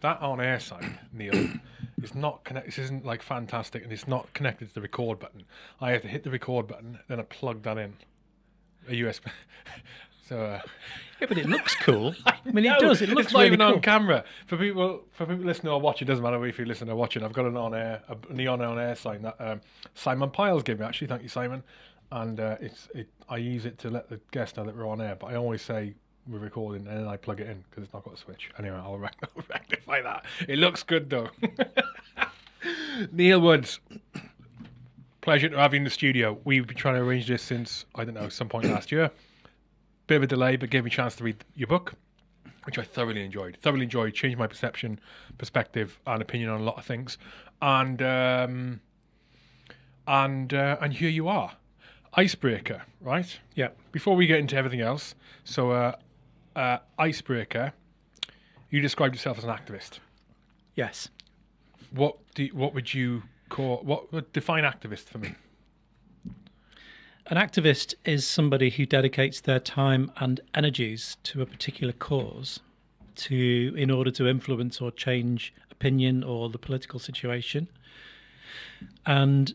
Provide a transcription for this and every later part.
that on air side, Neil, is not connect. This isn't like fantastic, and it's not connected to the record button. I have to hit the record button, then I plug that in, a USB. so uh, Yeah, but it looks cool. I mean, it does. It looks it's not really even cool. on camera for people. For people listening or watching, doesn't matter if you listen or watching. I've got an on air, a neon on air sign that um, Simon Piles gave me. Actually, thank you, Simon. And uh, it's it. I use it to let the guests know that we're on air. But I always say we're recording, and then I plug it in because it's not got a switch. Anyway, I'll, rec- I'll rectify that. It looks good though. Neil Woods. Pleasure to have you in the studio. We've been trying to arrange this since I don't know some point last year bit of a delay, but gave me a chance to read your book, which I thoroughly enjoyed. Thoroughly enjoyed, changed my perception, perspective, and opinion on a lot of things. And um, and uh, and here you are, icebreaker, right? Yeah. Before we get into everything else, so uh, uh, icebreaker, you described yourself as an activist. Yes. What do you- what would you call what would define activist for me? An activist is somebody who dedicates their time and energies to a particular cause to in order to influence or change opinion or the political situation. And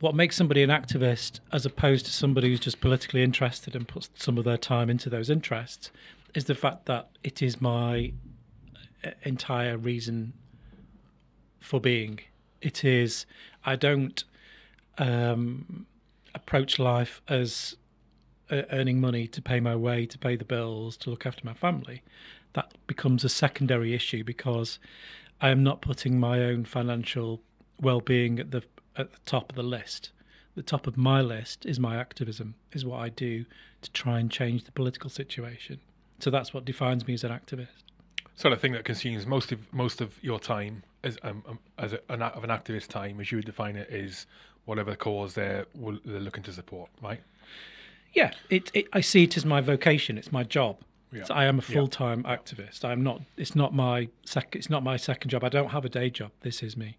what makes somebody an activist as opposed to somebody who's just politically interested and puts some of their time into those interests is the fact that it is my uh, entire reason for being. It is I don't um, approach life as uh, earning money to pay my way, to pay the bills, to look after my family, that becomes a secondary issue because I am not putting my own financial well-being at the at the top of the list. The top of my list is my activism, is what I do to try and change the political situation. So that's what defines me as an activist. So the thing that consumes most of most of your time as um, um, as a, an, of an activist time, as you would define it, is whatever cause they're they're looking to support, right? Yeah, it, it I see it as my vocation. It's my job. Yeah. So I am a full time activist. I'm not. It's not my sec. It's not my second job. I don't have a day job. This is me.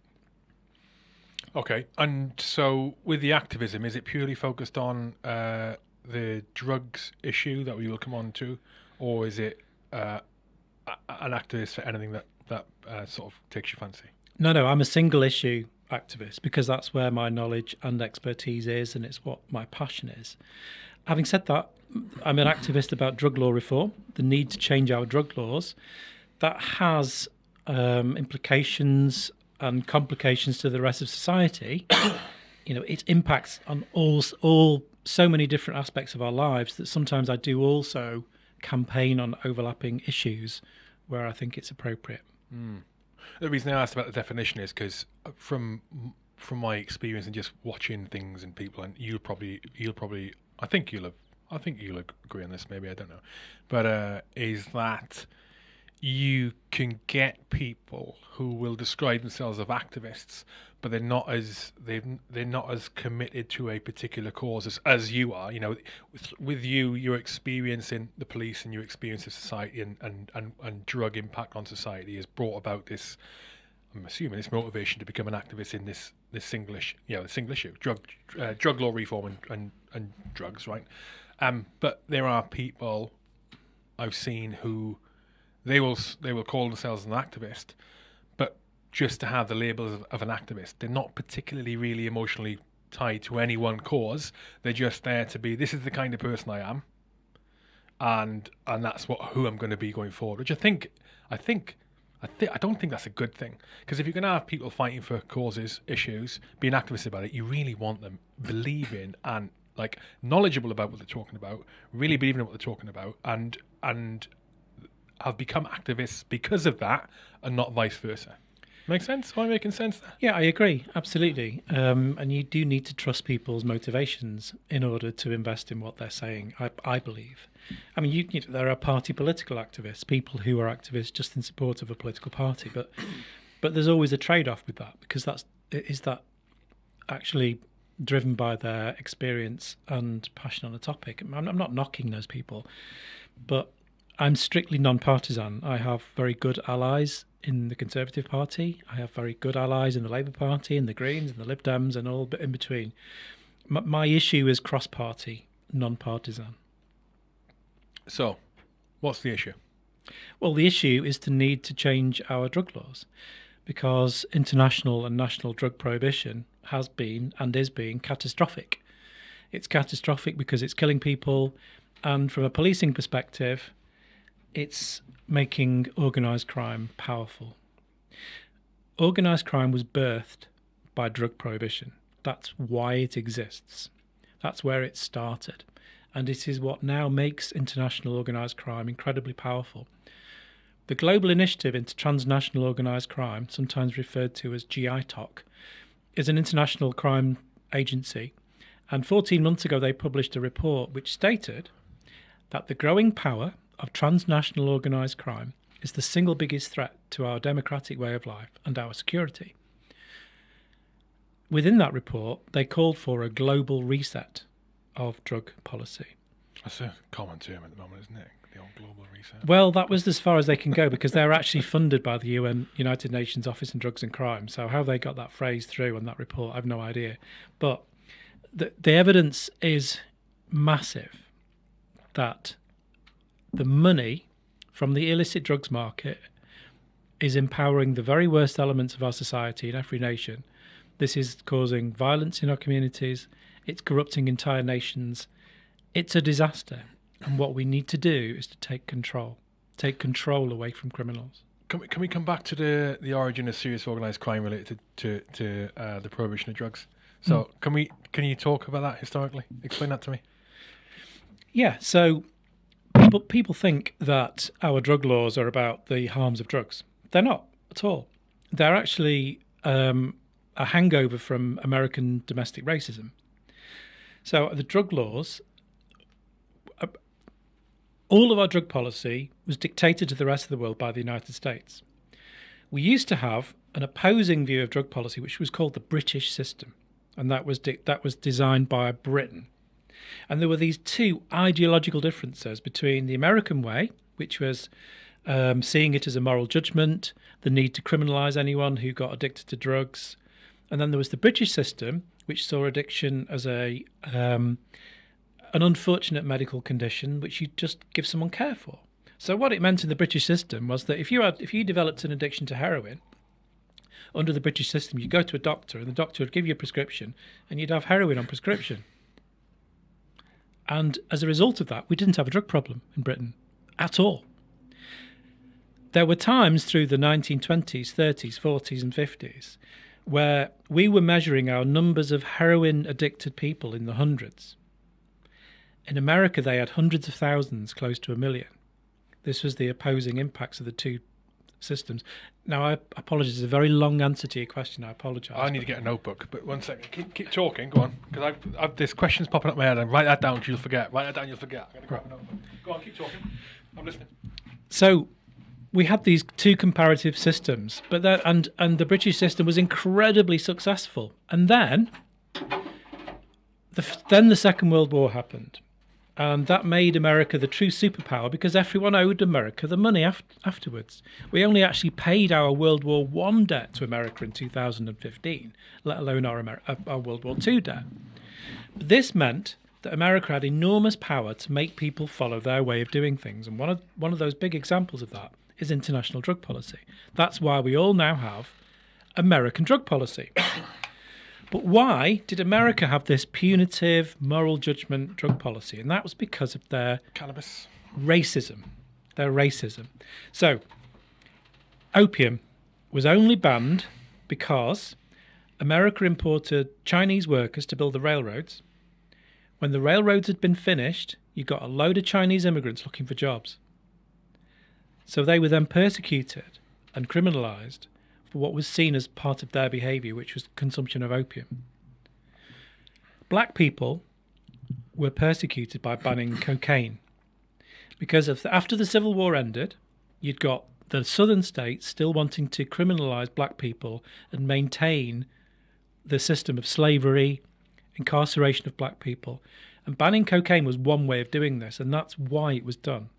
Okay, and so with the activism, is it purely focused on uh, the drugs issue that we will come on to, or is it uh, an activist for anything that that uh, sort of takes your fancy? No, no. I'm a single issue activist because that's where my knowledge and expertise is, and it's what my passion is. Having said that, I'm an activist about drug law reform, the need to change our drug laws. That has um, implications and complications to the rest of society. you know, it impacts on all all so many different aspects of our lives that sometimes I do also campaign on overlapping issues where I think it's appropriate. The reason I asked about the definition is because from from my experience and just watching things and people, and you'll probably you'll probably I think you'll have I think you'll agree on this. Maybe I don't know, but uh, is that you can get people who will describe themselves as activists, but they're not as they they're not as committed to a particular cause as, as you are. You know, with, with you, your experience in the police and your experience of society and, and, and, and drug impact on society has brought about this. I'm assuming this motivation to become an activist in this this single issue, you know, the single issue, drug uh, drug law reform and, and, and drugs, right? Um, but there are people I've seen who they will they will call themselves an activist, but just to have the labels of, of an activist, they're not particularly really emotionally tied to any one cause. They're just there to be. This is the kind of person I am, and and that's what who I'm going to be going forward. Which I think I think. I, th- I don't think that's a good thing because if you're going to have people fighting for causes, issues, being activists about it, you really want them believing and like knowledgeable about what they're talking about, really believing in what they're talking about, and and have become activists because of that, and not vice versa. Make sense? Am I making sense there? Yeah, I agree, absolutely. Um, and you do need to trust people's motivations in order to invest in what they're saying. I, I believe. I mean, you, you know, there are party political activists, people who are activists just in support of a political party, but but there's always a trade-off with that because that's is that actually driven by their experience and passion on a topic. I'm, I'm not knocking those people, but I'm strictly non-partisan. I have very good allies in the Conservative Party. I have very good allies in the Labour Party, and the Greens, and the Lib Dems, and all bit in between. My, my issue is cross-party, non-partisan. So, what's the issue? Well, the issue is the need to change our drug laws because international and national drug prohibition has been and is being catastrophic. It's catastrophic because it's killing people, and from a policing perspective, it's making organised crime powerful. Organised crime was birthed by drug prohibition. That's why it exists. That's where it started. And it is what now makes international organised crime incredibly powerful. The Global Initiative into Transnational Organised Crime, sometimes referred to as GITOC, is an international crime agency. And 14 months ago, they published a report which stated that the growing power of transnational organised crime is the single biggest threat to our democratic way of life and our security. Within that report, they called for a global reset of drug policy. That's a common term at the moment, isn't it? The old global reset. Well, that was as far as they can go because they're actually funded by the UN United Nations Office on Drugs and Crime. So how they got that phrase through on that report, I've no idea. But the the evidence is massive that the money from the illicit drugs market is empowering the very worst elements of our society in every nation. This is causing violence in our communities, it's corrupting entire nations. It's a disaster. And what we need to do is to take control, take control away from criminals. Can we, can we come back to the, the origin of serious organised crime related to, to, to uh, the prohibition of drugs? So can we can you talk about that historically? Explain that to me. Yeah, so people people think that our drug laws are about the harms of drugs. They're not at all. They're actually um, a hangover from American domestic racism. So the drug laws, uh, all of our drug policy was dictated to the rest of the world by the United States. We used to have an opposing view of drug policy, which was called the British system, and that was that was designed by Britain. And there were these two ideological differences between the American way, which was um, seeing it as a moral judgment, the need to criminalise anyone who got addicted to drugs, and then there was the British system, which saw addiction as a um, an unfortunate medical condition which you just give someone care for. So what it meant in the British system was that if you had if you developed an addiction to heroin, under the British system, you go to a doctor and the doctor would give you a prescription and you'd have heroin on prescription. And as a result of that, we didn't have a drug problem in Britain at all. There were times through the 1920s, 30s, 40s, and 50s where we were measuring our numbers of heroin addicted people in the hundreds. In America, they had hundreds of thousands, close to a million. This was the opposing impacts of the two systems. Now, I apologize. It's a very long answer to your question. I apologize. I need to get a notebook, but one second. Keep, keep talking. Go on, because I've, I've this question's popping up my head. And write that down. You'll forget. Write that down. You'll forget. I'm gonna grab a notebook. Go on. Keep talking. I'm listening. So, we had these two comparative systems, but that and and the British system was incredibly successful. And then, the then the Second World War happened, and that made America the true superpower because everyone owed America the money af- afterwards. We only actually paid our World War One debt to America in 2015, let alone our Amer- uh, our World War Two debt. But this meant that America had enormous power to make people follow their way of doing things, and one of one of those big examples of that is international drug policy. That's why we all now have American drug policy. But why did America have this punitive moral judgment drug policy? And that was because of their Cannabis. racism. Their racism. So, opium was only banned because America imported Chinese workers to build the railroads. When the railroads had been finished, you got a load of Chinese immigrants looking for jobs. So they were then persecuted and criminalized for what was seen as part of their behavior, which was consumption of opium. Black people were persecuted by banning cocaine because of the, after the Civil War ended, you'd got the southern states still wanting to criminalize black people and maintain the system of slavery, incarceration of black people. And banning cocaine was one way of doing this, and that's why it was done.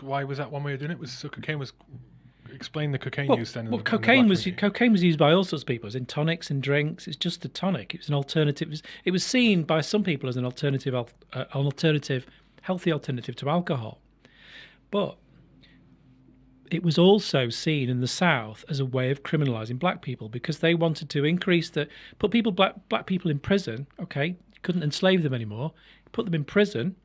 Why was that one way of doing it? Was so cocaine was explain the cocaine Well, use then? well the- in the cocaine was cocaine was used by all sorts of people. It was in tonics and drinks. It's just a tonic. It was an alternative. It was, it was seen by some people as an alternative, uh, an alternative, healthy alternative to alcohol. But it was also seen in the South as a way of criminalizing black people because they wanted to increase the put people black black people in prison. Okay, couldn't enslave them anymore. Put them in prison,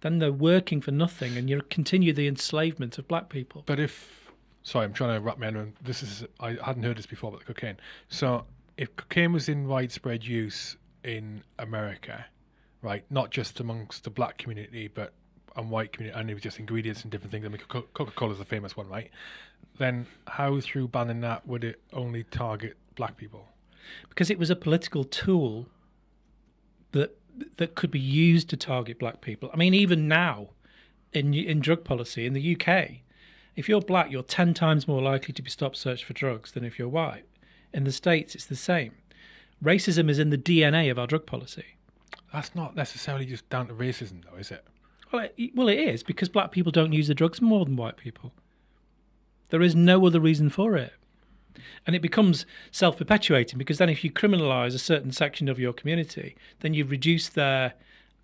then they're working for nothing, and you continue the enslavement of black people. But if sorry, I'm trying to wrap my head around this is I hadn't heard this before about the cocaine. So if cocaine was in widespread use in America, right, not just amongst the black community, but and white community, and it was just ingredients and different things. I mean, Coca Cola is the famous one, right? Then how through banning that would it only target black people? Because it was a political tool that that could be used to target black people. I mean, even now, in in drug policy in the UK, if you're black, you're ten times more likely to be stopped searched for drugs than if you're white. In the states, it's the same. Racism is in the DNA of our drug policy. That's not necessarily just down to racism, though, is it? Well, it, well, it is because black people don't use the drugs more than white people. There is no other reason for it. And it becomes self perpetuating because then if you criminalize a certain section of your community, then you reduce their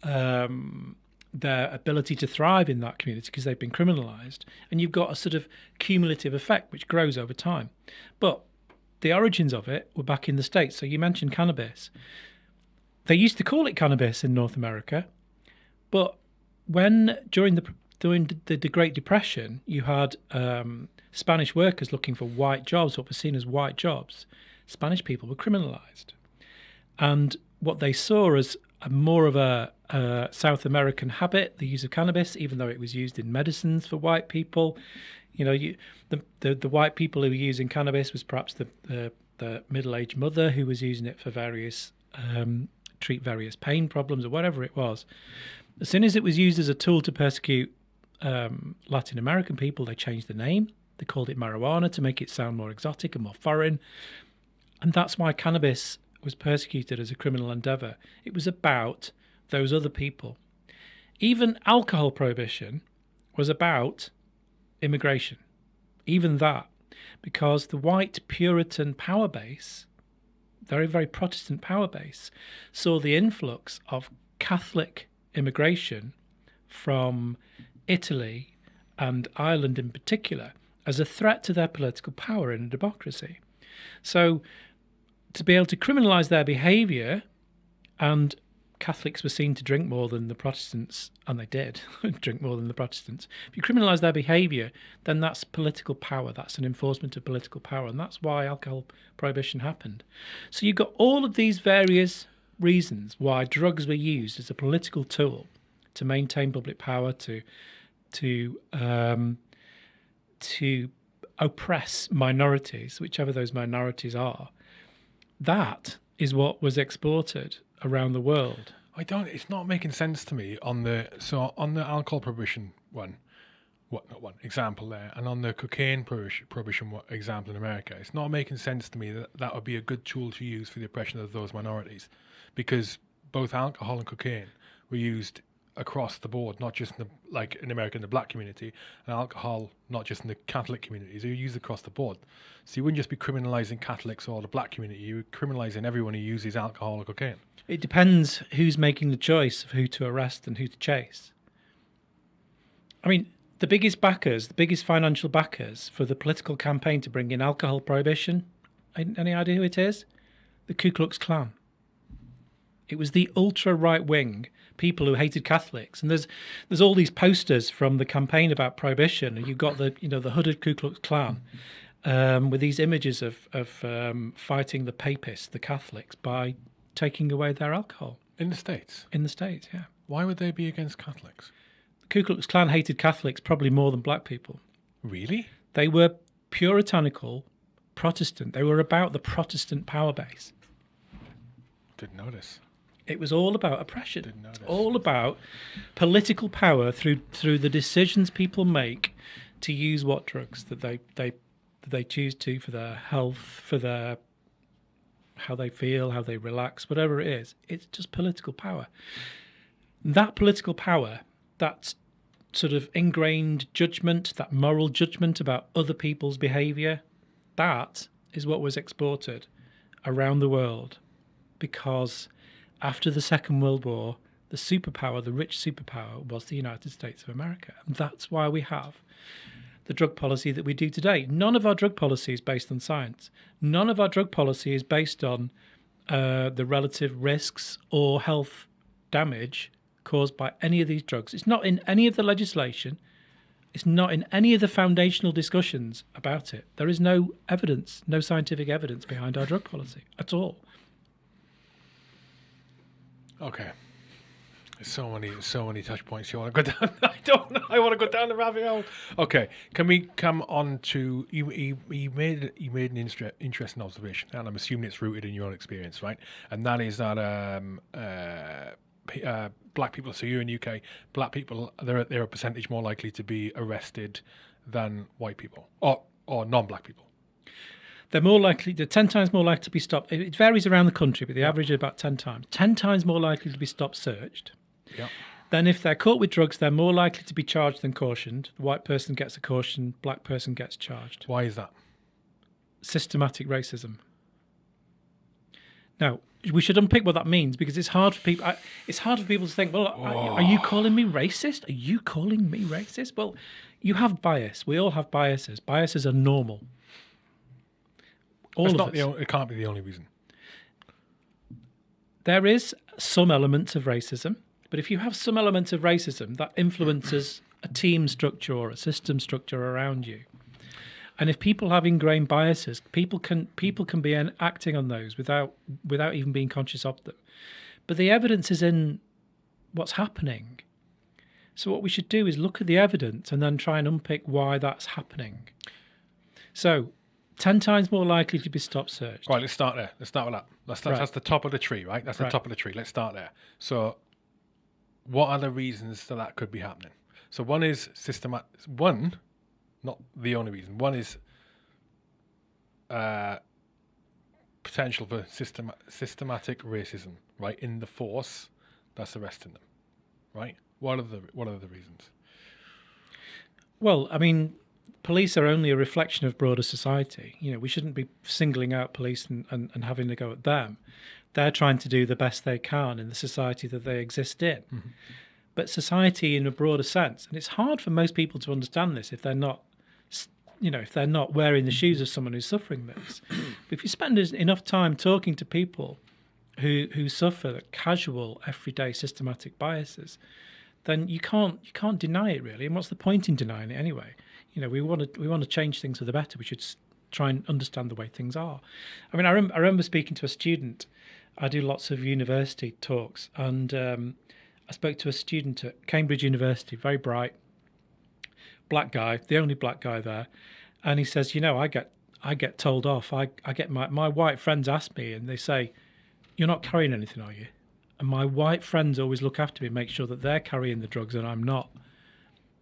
um, their ability to thrive in that community because they've been criminalized. And you've got a sort of cumulative effect which grows over time. But the origins of it were back in the States. So you mentioned cannabis. They used to call it cannabis in North America, but when during the during the, the Great Depression, you had um, Spanish workers looking for white jobs, what were seen as white jobs. Spanish people were criminalized, and what they saw as more of a, a, South American habit, the use of cannabis, even though it was used in medicines for white people. You know, you, the, the, the white people who were using cannabis was perhaps the the, the middle-aged mother who was using it for various um, treat various pain problems or whatever it was. As soon as it was used as a tool to persecute um, Latin American people, they changed the name. They called it marijuana to make it sound more exotic and more foreign. And that's why cannabis was persecuted as a criminal endeavor. It was about those other people. Even alcohol prohibition was about immigration. Even that. Because the white Puritan power base, very, very Protestant power base, saw the influx of Catholic immigration from Italy and Ireland in particular as a threat to their political power in a democracy. So, to be able to criminalise their behaviour, and Catholics were seen to drink more than the Protestants, and they did drink more than the Protestants. If you criminalise their behaviour, then that's political power. That's an enforcement of political power, and that's why alcohol prohibition happened. So you've got all of these various reasons why drugs were used as a political tool to maintain public power, to to um, to oppress minorities, whichever those minorities are. That is what was exported around the world. I don't. It's not making sense to me on the so on the alcohol prohibition one what not one example there, and on the cocaine prohibition, example in America, it's not making sense to me that that would be a good tool to use for the oppression of those minorities, because both alcohol and cocaine were used across the board, not just in the like in America in the black community, and alcohol not just in the Catholic communities. They're used across the board. So you wouldn't just be criminalising Catholics or the black community. You're criminalising everyone who uses alcohol or cocaine. It depends who's making the choice of who to arrest and who to chase. I mean, the biggest backers, the biggest financial backers for the political campaign to bring in alcohol prohibition, any idea who it is? The Ku Klux Klan. It was the ultra right wing people who hated Catholics, and there's there's all these posters from the campaign about prohibition, and you've got the you know the hooded Ku Klux Klan um, with these images of of um, fighting the papists, the Catholics, by taking away their alcohol in the states. In the states, yeah. Why would they be against Catholics? The Ku Klux Klan hated Catholics probably more than black people. Really? They were puritanical Protestant. They were about the Protestant power base. Didn't notice. It was all about oppression. It's all about political power through through the decisions people make to use what drugs that they they that they choose to for their health, for their how they feel, how they relax, whatever it is. It's just political power. That political power, that sort of ingrained judgment, that moral judgment about other people's behavior, that is what was exported around the world because after the Second World War, the superpower, the rich superpower, was the United States of America. And that's why we have the drug policy that we do today. None of our drug policy is based on science. None of our drug policy is based on uh, the relative risks or health damage caused by any of these drugs. It's not in any of the legislation. It's not in any of the foundational discussions about it. There is no evidence, no scientific evidence behind our drug policy at all. Okay. So many, so many touch points. You want to go down? I don't know. I want to go down the rabbit hole. Okay. Can we come on to you? You, you made you made an inter- interesting observation, and I'm assuming it's rooted in your own experience, right? And that is that um, uh, uh, black people. So you're in UK. Black people, they're they're a percentage more likely to be arrested than white people, or or non-black people. They're more likely, they're 10 times more likely to be stopped. It varies around the country, but the average is about 10 times. 10 times more likely to be stopped searched. Yeah. Then, if they're caught with drugs, they're more likely to be charged than cautioned. The white person gets a caution, black person gets charged. Why is that? Systematic racism. Now, we should unpick what that means because it's hard for people. I, it's hard for people to think. Well, are, oh. are you calling me racist? Are you calling me racist? Well, you have bias. We all have biases. Biases are normal. All That's of not us. the. It can't be the only reason. there is some element of racism, but if you have some element of racism, that influences a team structure or a system structure around you. And if people have ingrained biases, people can people can be acting on those without without even being conscious of them. But the evidence is in what's happening. So what we should do is look at the evidence and then try and unpick why that's happening. So, ten times more likely to be stop searched. Right, let's start there. Let's start with that. That's that's, Right. that's the top of the tree, right? That's the Right. top of the tree. Let's start there. So, what are the reasons that that could be happening? So, one is systematic. One, not the only reason. One is uh, potential for system, systematic racism, right? In the force that's arresting them, right? What are the what are the reasons? Well, I mean, police are only a reflection of broader society. You know, we shouldn't be singling out police and, and, and having to go at them. They're trying to do the best they can in the society that they exist in. Mm-hmm. But society in a broader sense, and it's hard for most people to understand this if they're not, you know, if they're not wearing the shoes of mm-hmm. someone who's suffering this. but if you spend enough time talking to people who who suffer casual, everyday, systematic biases, then you can't you can't deny it really. And what's the point in denying it anyway? You know, we want to we want to change things for the better. We should try and understand the way things are. I mean, I, rem- I remember speaking to a student. I do lots of university talks, and um, I spoke to a student at Cambridge University, very bright, black guy, the only black guy there, and he says, you know, I get I get told off. I I get my my white friends ask me, and they say, you're not carrying anything, are you? And my white friends always look after me and make sure that they're carrying the drugs and I'm not.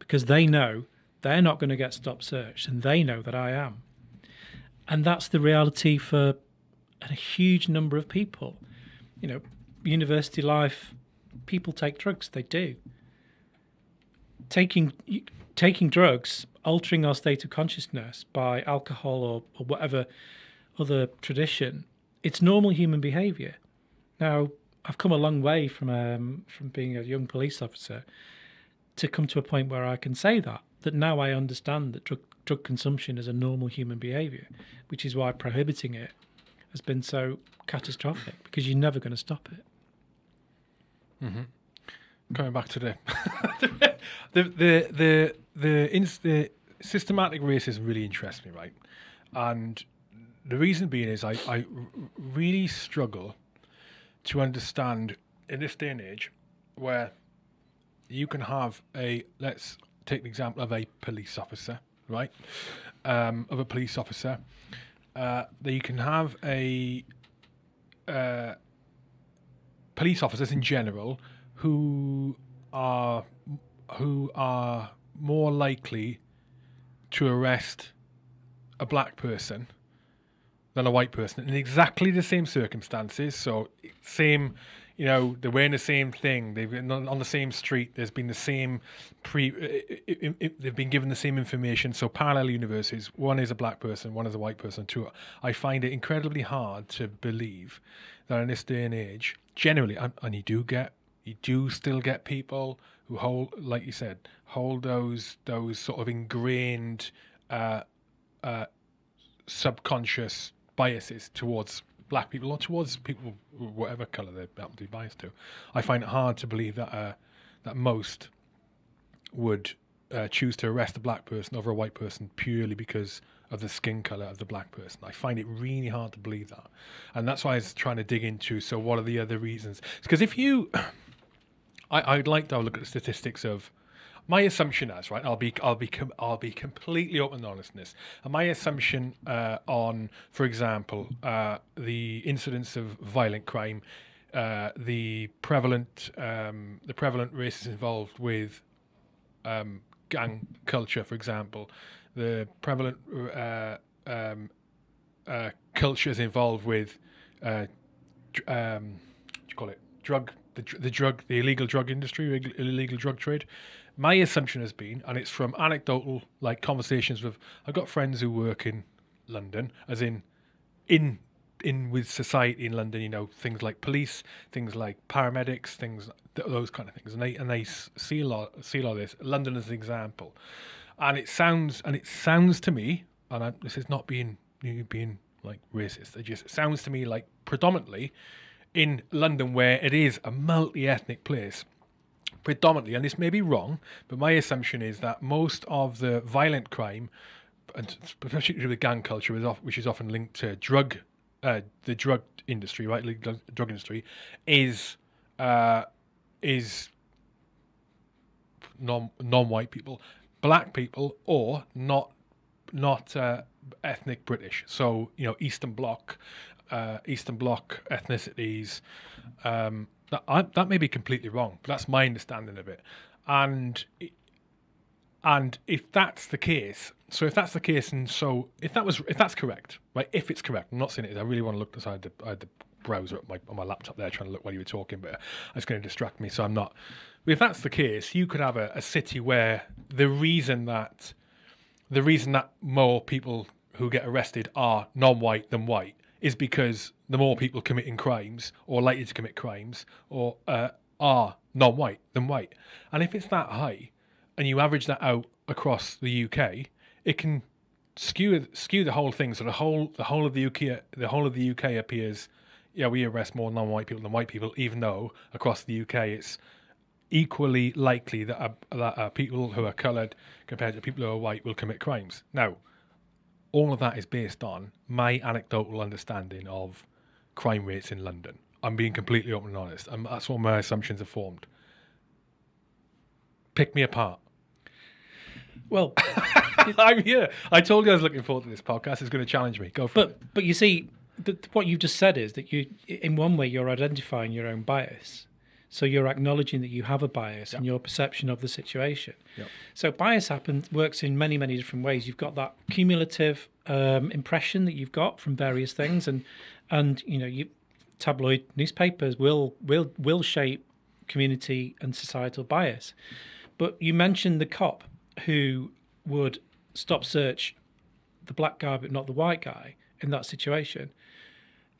Because they know they're not going to get stop searched and they know that I am. And that's the reality for a huge number of people. You know, university life, people take drugs, they do. Taking taking drugs, altering our state of consciousness by alcohol or, or whatever other tradition, it's normal human behavior. Now, I've come a long way from um, from being a young police officer to come to a point where I can say that that now I understand that drug drug consumption is a normal human behavior, which is why prohibiting it has been so catastrophic because you're never going to stop it. Mm-hmm. coming back to the the the the the, ins- the systematic racism really interests me, right? And the reason being is I, I really struggle to understand in this day and age where you can have a let's take the example of a police officer, right? Um, of a police officer, uh, that you can have a uh, police officers in general who are who are more likely to arrest a black person than a white person in exactly the same circumstances. So same, you know, they're wearing the same thing. They've been on, the same street. There's been the same pre. i- i- i- they've been given the same information. So parallel universes. One is a black person. One is a white person. I find it incredibly hard to believe that in this day and age, generally, and and you do get you do still get people who hold, like you said, hold those those sort of ingrained uh, uh, subconscious biases towards black people or towards people whatever color they happen to be biased to. I find it hard to believe that uh, that most would uh, choose to arrest a black person over a white person purely because of the skin color of the black person. I find it really hard to believe that, and that's why I was trying to dig into. So, what are the other reasons? Because if you, I, I'd like to have a look at the statistics of my assumption as right. I'll be I'll be com- I'll be completely open and honest in this. And my assumption uh, on, for example, uh, the incidence of violent crime, uh, the prevalent um, the prevalent races involved with um, gang culture, for example, the prevalent uh, um, uh, cultures involved with uh, um, what do you call it drug the, the drug the illegal drug industry illegal drug trade my assumption has been and it's from anecdotal like conversations with i've got friends who work in london as in in in with society in london you know things like police things like paramedics things those kind of things. And they and they see a lot see a lot of this. London as an example. And it sounds and it sounds to me and I, this is not being being like racist. It just sounds to me like predominantly in london where it is a multi-ethnic place predominantly, and this may be wrong, but my assumption is that most of the violent crime, and especially with gang culture, which is often linked to drug, uh, the drug industry, right, drug industry, is uh, is non non-white people, black people, or not not uh, ethnic British. So you know, Eastern Bloc, uh, Eastern Bloc ethnicities. Um, that I, that may be completely wrong, but that's my understanding of it. And and if that's the case, so if that's the case, and so if that was if that's correct, right? If it's correct, I'm not saying it is. I really want to look inside the, I had the browser my, on my laptop there trying to look while you were talking, but it's going to distract me, so I'm not. But if that's the case, you could have a, a city where the reason that the reason that more people who get arrested are non-white than white is because the more people committing crimes or likely to commit crimes or uh, are non-white than white. And if it's that high, and you average that out across the UK, it can skew skew the whole thing. So the whole the whole of the UK the whole of the UK appears. Yeah, we arrest more non-white people than white people, even though across the UK it's equally likely that, uh, that uh, people who are coloured compared to people who are white will commit crimes. Now, all of that is based on my anecdotal understanding of crime rates in London. I'm being completely open and honest, and that's what my assumptions are formed. Pick me apart. Well, I'm here. I told you I was looking forward to this podcast. It's going to challenge me. Go for it. but but you see, the, what you've just said is that you, in one way, you're identifying your own bias. So you're acknowledging that you have a bias in your perception of the situation. Yep. So bias happens works in many many different ways. You've got that cumulative um, impression that you've got from various things, and and you know you tabloid newspapers will will will shape community and societal bias. But you mentioned the cop who would stop search the black guy but not the white guy in that situation.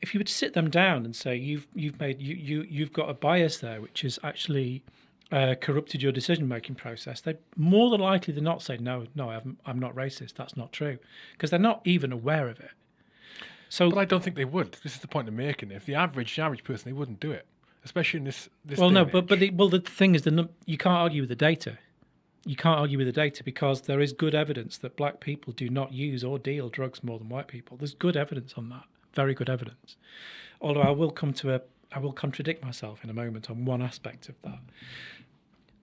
If you would sit them down and say you've you've made you, you you've got a bias there which has actually uh, corrupted your decision making process they more than likely than not say no no I'm, I'm not racist. That's not true. Because they're not even aware of it so But I don't think they would. This is the point I'm making. If the average the average person, they wouldn't do it, especially in this. this well no but but the, well the thing is the you can't argue with the data you can't argue with the data because there is good evidence that black people do not use or deal drugs more than white people there's good evidence on that very good evidence although i will come to a i will contradict myself in a moment on one aspect of that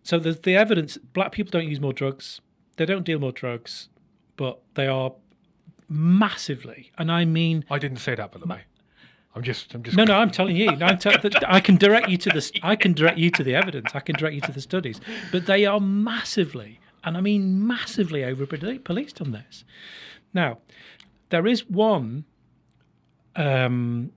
so there's the evidence black people don't use more drugs they don't deal more drugs but they are massively and i mean I didn't say that, by the way. I'm just. I'm just. no, no, I'm telling you. I'm that I can direct you to the. I can direct you to the evidence. I can direct you to the studies. But they are massively, and I mean massively, over policed on this. Now, there is one um,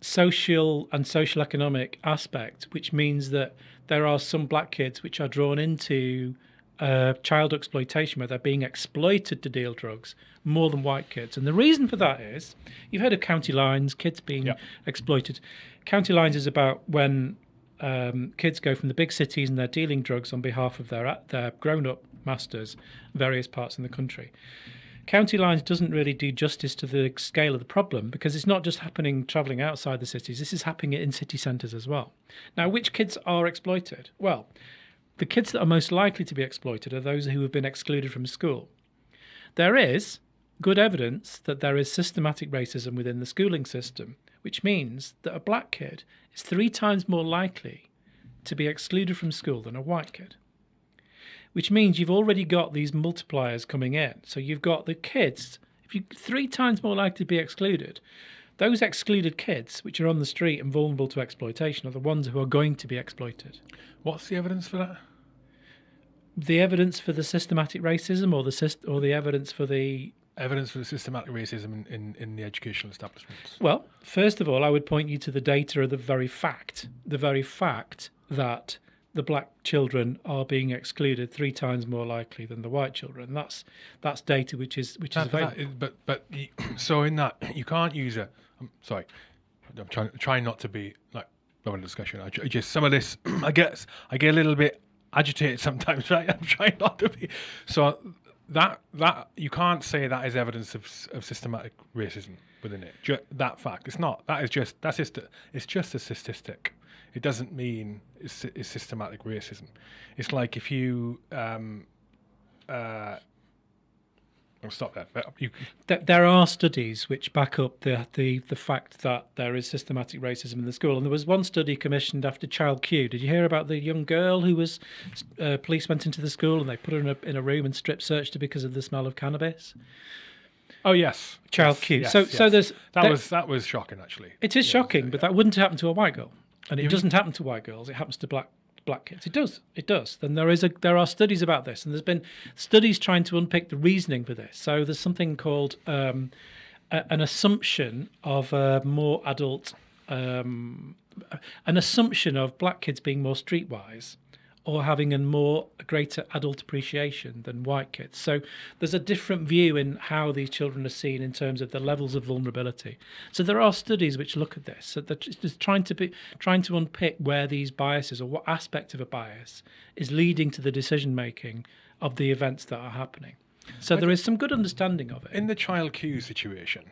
social and social economic aspect, which means that there are some black kids which are drawn into uh, child exploitation, where they're being exploited to deal drugs more than white kids. And the reason for that is you've heard of county lines, kids being Yeah. exploited. County lines is about when um, kids go from the big cities and they're dealing drugs on behalf of their their grown up masters, in various parts in the country. County Lines doesn't really do justice to the scale of the problem because it's not just happening travelling outside the cities. This is happening in city centres as well. Now, which kids are exploited? Well, the kids that are most likely to be exploited are those who have been excluded from school. There is good evidence that there is systematic racism within the schooling system, which means that a black kid is three times more likely to be excluded from school than a white kid. Which means you've already got these multipliers coming in. So you've got the kids, if you three times more likely to be excluded, those excluded kids, which are on the street and vulnerable to exploitation, are the ones who are going to be exploited. What's the evidence for that? The evidence for the systematic racism, or the syst- or the evidence for the Evidence for the systematic racism in, in, in the educational establishments. Well, first of all, I would point you to the data of the very fact, the very fact that the black children are being excluded three times more likely than the white children. That's that's data which is which is That- that available. but but so in that you can't use a. I'm sorry, I'm trying trying not to be like having a discussion. I just some of this I guess I get a little bit agitated sometimes. Right, I'm trying not to be. So that that you can't say that is evidence of of systematic racism within it. Ju- that fact, it's not. That is just that's just a, it's just a statistic. It doesn't mean it's, it's systematic racism. It's like if you um, uh, I'll stop there. But you, Th- There are studies which back up the, the the fact that there is systematic racism in the school, and there was one study commissioned after Child Q. Did you hear about the young girl who was uh, police went into the school and they put her in a in a room and strip searched her because of the smell of cannabis? oh yes, Child yes, Q. yes, so so there's that there- was that was shocking actually. It is Yeah, shocking, yeah, but that wouldn't happen to a white girl, and it doesn't happen to white girls. It happens to black black kids. It does. It does. Then there is a there are studies about this, and there's been studies trying to unpick the reasoning for this. So there's something called um, a, an assumption of a more adult, um, an assumption of black kids being more streetwise. Or having a more a greater adult appreciation than white kids. So there's a different view in how these children are seen in terms of the levels of vulnerability. So there are studies which look at this. So they're just trying to be trying to unpick where these biases or what aspect of a bias is leading to the decision making of the events that are happening. So there is some good understanding of it. In the child Q situation,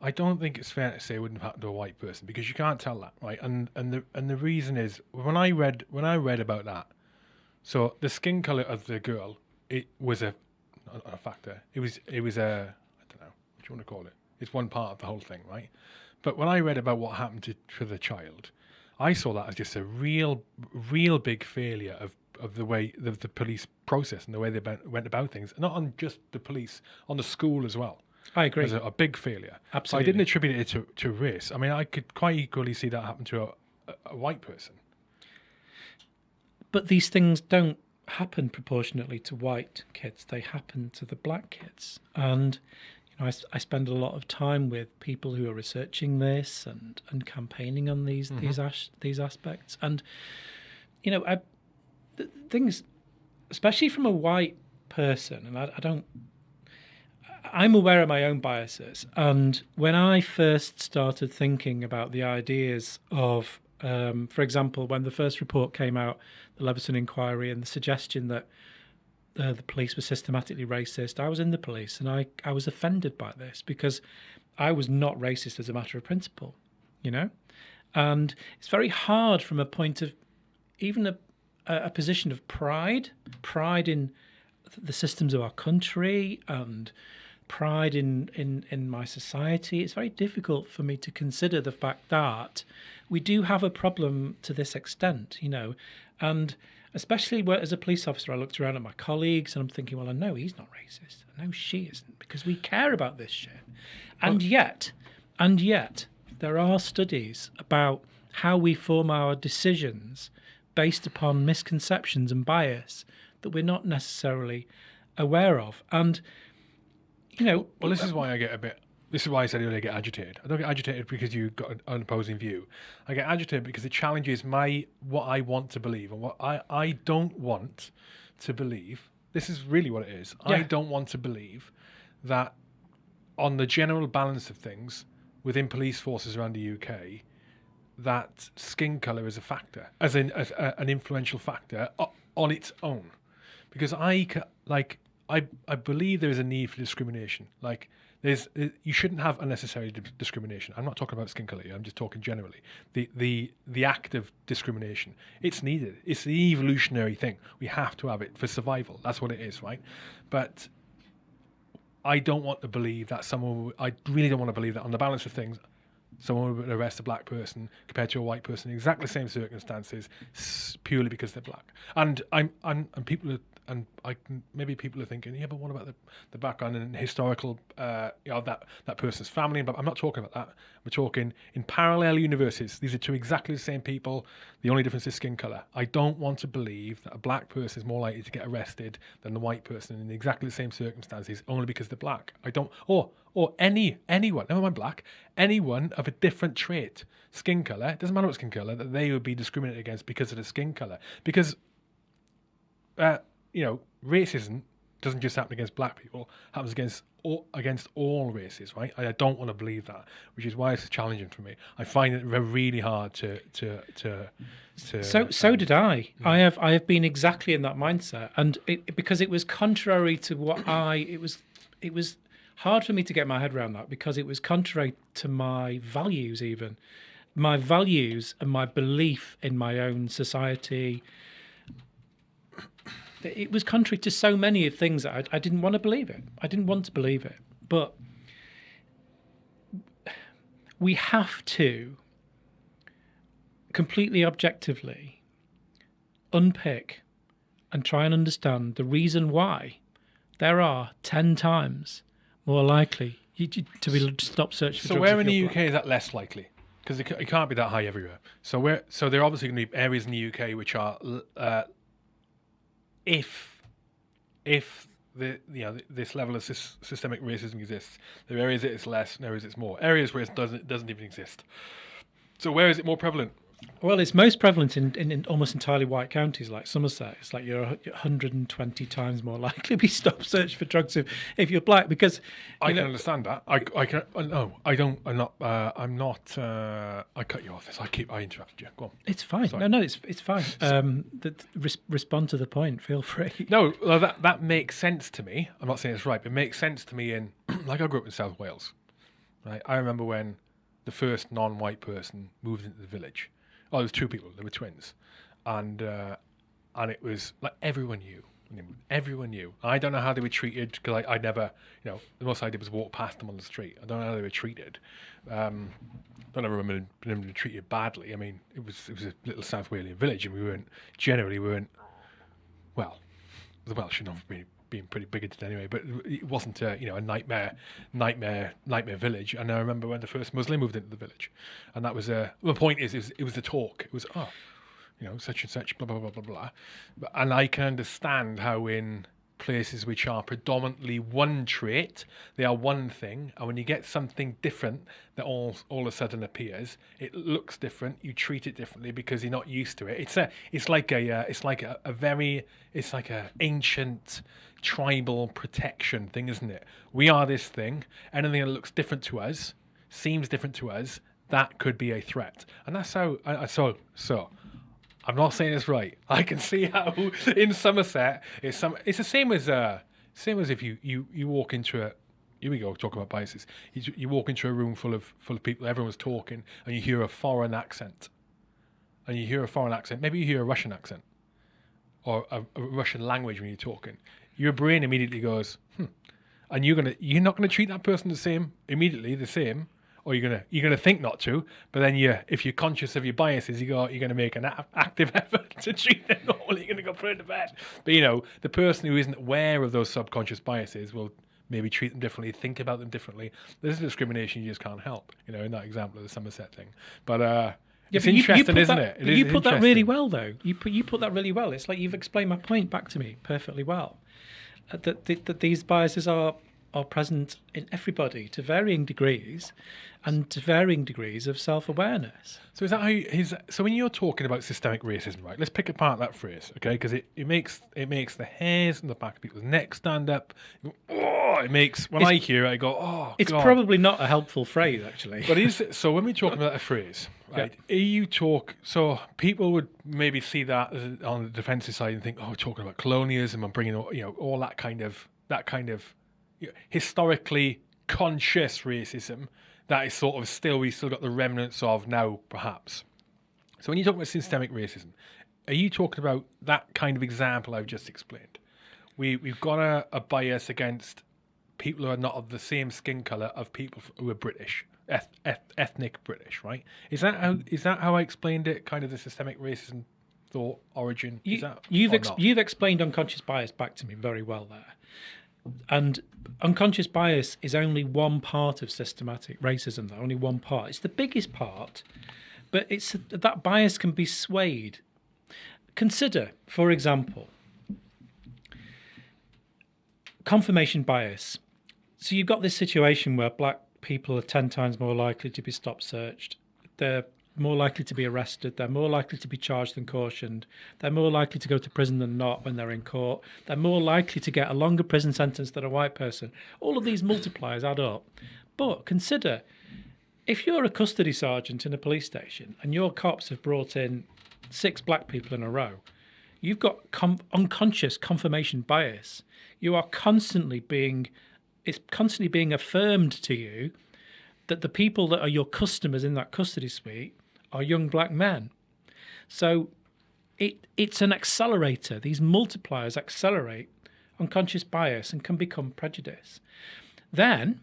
I don't think it's fair to say it wouldn't have happened to a white person because you can't tell that, right? And and the and the reason is when I read when I read about that, so the skin color of the girl it was a not a factor. It was it was a I don't know what do you want to call it. It's one part of the whole thing, right? But when I read about what happened to for the child, I saw that as just a real real big failure of of the way the, the police process and the way they went about things. Not on just the police, on the school as well I agree. It was a, a big failure. So I didn't attribute it to, to race. I mean, I could quite equally see that happen to a, a, a white person. But these things don't happen proportionately to white kids. They happen to the black kids. And you know, I spend a lot of time with people who are researching this and, and campaigning on these mm-hmm. these as, these aspects. And you know, I, the things, especially from a white person, and I, I don't. I'm aware of my own biases, and when I first started thinking about the ideas of, um, for example, when the first report came out, the Leveson inquiry, and the suggestion that uh, the police were systematically racist, I was in the police, and I I was offended by this because I was not racist as a matter of principle, you know, and it's very hard from a point of even a a position of pride, pride in the systems of our country and pride in, in, in my society, it's very difficult for me to consider the fact that we do have a problem to this extent, you know. And especially where, as a police officer, I looked around at my colleagues and I'm thinking, well, I know he's not racist. I know she isn't because we care about this shit. And yet, and yet, there are studies about how we form our decisions based upon misconceptions and bias that we're not necessarily aware of. And you know, Well, this is why I get a bit. This is why I said earlier I get agitated. I don't get agitated because you got an, an opposing view. I get agitated because it challenges my what I want to believe and what I, I don't want to believe. This is really what it is. I don't want to believe that on the general balance of things within police forces around the UK, that skin color is a factor, as in as a, an influential factor on its own, because I like I I believe there is a need for discrimination. Like there's uh, you shouldn't have unnecessary di- discrimination. I'm not talking about skin color. I'm just talking generally. The the the act of discrimination. It's needed. It's the evolutionary thing. We have to have it for survival. That's what it is, right? But I don't want to believe that someone. I really don't want to believe that on the balance of things, someone would arrest a black person compared to a white person in exactly the same circumstances, purely because they're black. And I'm, I'm and people are, and I maybe people are thinking, yeah, but what about the, the background and historical, uh, you know, that that person's family? But I'm not talking about that. We're talking in parallel universes. These are two exactly the same people. The only difference is skin color. I don't want to believe that a black person is more likely to get arrested than the white person in exactly the same circumstances, only because they're black. I don't, or or any anyone, never mind black, anyone of a different trait, skin color. It doesn't matter what skin color that they would be discriminated against because of the skin color. Because uh, you know, racism doesn't just happen against black people; happens against all, against all races, right? I, I don't want to believe that, which is why it's challenging for me. I find it really hard to to to. to So so um, did I. I have I have been exactly in that mindset, and it, because it was contrary to what I it was it was hard for me to get my head around that because it was contrary to my values even my values and my belief in my own society it was contrary to so many of things that I, I didn't want to believe it i didn't want to believe it but we have to completely objectively unpick and try and understand the reason why there are 10 times more likely to be to stop searching for So where in the you're UK black. is that less likely? Because it, it can't be that high everywhere. So where? So there are obviously going to be areas in the UK which are, uh, if, if the you know this level of sys- systemic racism exists, there are areas it's less, and areas it's more. Areas where it doesn't it doesn't even exist. So where is it more prevalent? Well, it's most prevalent in, in, in almost entirely white counties like Somerset. It's like you're 120 times more likely to be stopped searching for drugs if, if you're black because I you can understand that. I, I can. Uh, no, I don't. I'm not. Uh, I'm not. Uh, I cut you off. This. I keep. I interrupted you. Go on. it's fine. No, no, it's it's fine. Um, that res- respond to the point. Feel free. No, well, that that makes sense to me. I'm not saying it's right, but it makes sense to me. In like I grew up in South Wales, right? I remember when the first non-white person moved into the village. Oh, there was two people. They were twins, and uh, and it was like everyone knew. Everyone knew. I don't know how they were treated because I, I never, you know, the most I did was walk past them on the street. I don't know how they were treated. Um, don't ever remember them being treated badly. I mean, it was it was a little South Walian village, and we weren't generally we weren't well, the Welsh should not be being pretty bigoted anyway, but it wasn't a you know a nightmare, nightmare, nightmare village. And I remember when the first Muslim moved into the village, and that was a. the point is, it was, it was the talk. It was oh, you know, such and such, blah blah blah blah blah. But, and I can understand how in places which are predominantly one trait, they are one thing, and when you get something different that all all of a sudden appears, it looks different. You treat it differently because you're not used to it. It's a, it's like a, uh, it's like a, a very, it's like a ancient tribal protection thing, isn't it? We are this thing. Anything that looks different to us, seems different to us, that could be a threat, and that's how. I, I so so. I'm not saying it's right. I can see how in Somerset it's some. It's the same as uh, same as if you you you walk into a. Here we go. Talking about biases. You, you walk into a room full of full of people. Everyone's talking, and you hear a foreign accent. And you hear a foreign accent. Maybe you hear a Russian accent, or a, a Russian language when you're talking. Your brain immediately goes, hmm. and you're gonna you're not gonna treat that person the same immediately the same or you're gonna you're gonna think not to, but then you if you're conscious of your biases, you go you're gonna make an a- active effort to treat them normally. You're gonna go put it to bed. But you know the person who isn't aware of those subconscious biases will maybe treat them differently, think about them differently. There's discrimination you just can't help. You know in that example of the Somerset thing, but uh. Yeah, it's you- you interesting, put isn't that- it? but is you put that really well, though. You put you put that really well. It's like you've explained my point back to me perfectly well. Uh, that, that that these biases are are present in everybody to varying degrees and to varying degrees of self awareness. So is that how you? So when you're talking about systemic racism, right? Let's pick apart that phrase, okay? Because it, it makes it makes the hairs on the back of people's necks stand up. Oh, it makes when It's- I hear it, I go, oh, It's God. probably not a helpful phrase, actually. But is so when we talk about a phrase, right? Are you talk so people would maybe see that as on the defensive side and think, oh, we're talking about colonialism and bringing all- you know all that kind of that kind of historically conscious racism that is sort of still we still got the remnants of now, perhaps. So when you talk about systemic racism, are you talking about that kind of example I've just explained? We we've got a, a bias against people who are not of the same skin color of people who are British, eth- eth- ethnic British, right? Is that how is that how I explained it? Kind of the systemic racism thought origin. You, is that you've ex- you've explained unconscious bias back to me very well there, and unconscious bias is only one part of systematic racism. Though only one part. It's the biggest part, but it's that bias can be swayed. Consider, for example, confirmation bias. So you've got this situation where black people are 10 times more likely to be stop searched. They're more likely to be arrested. They're more likely to be charged than cautioned. They're more likely to go to prison than not when they're in court. They're more likely to get a longer prison sentence than a white person. All of these multipliers add up. But consider if you're a custody sergeant in a police station and your cops have brought in six black people in a row, you've got com- unconscious confirmation bias. You are constantly being, it's constantly being affirmed to you that the people that are your customers in that custody suite are young black men. So it it's an accelerator. These multipliers accelerate unconscious bias and can become prejudice. Then,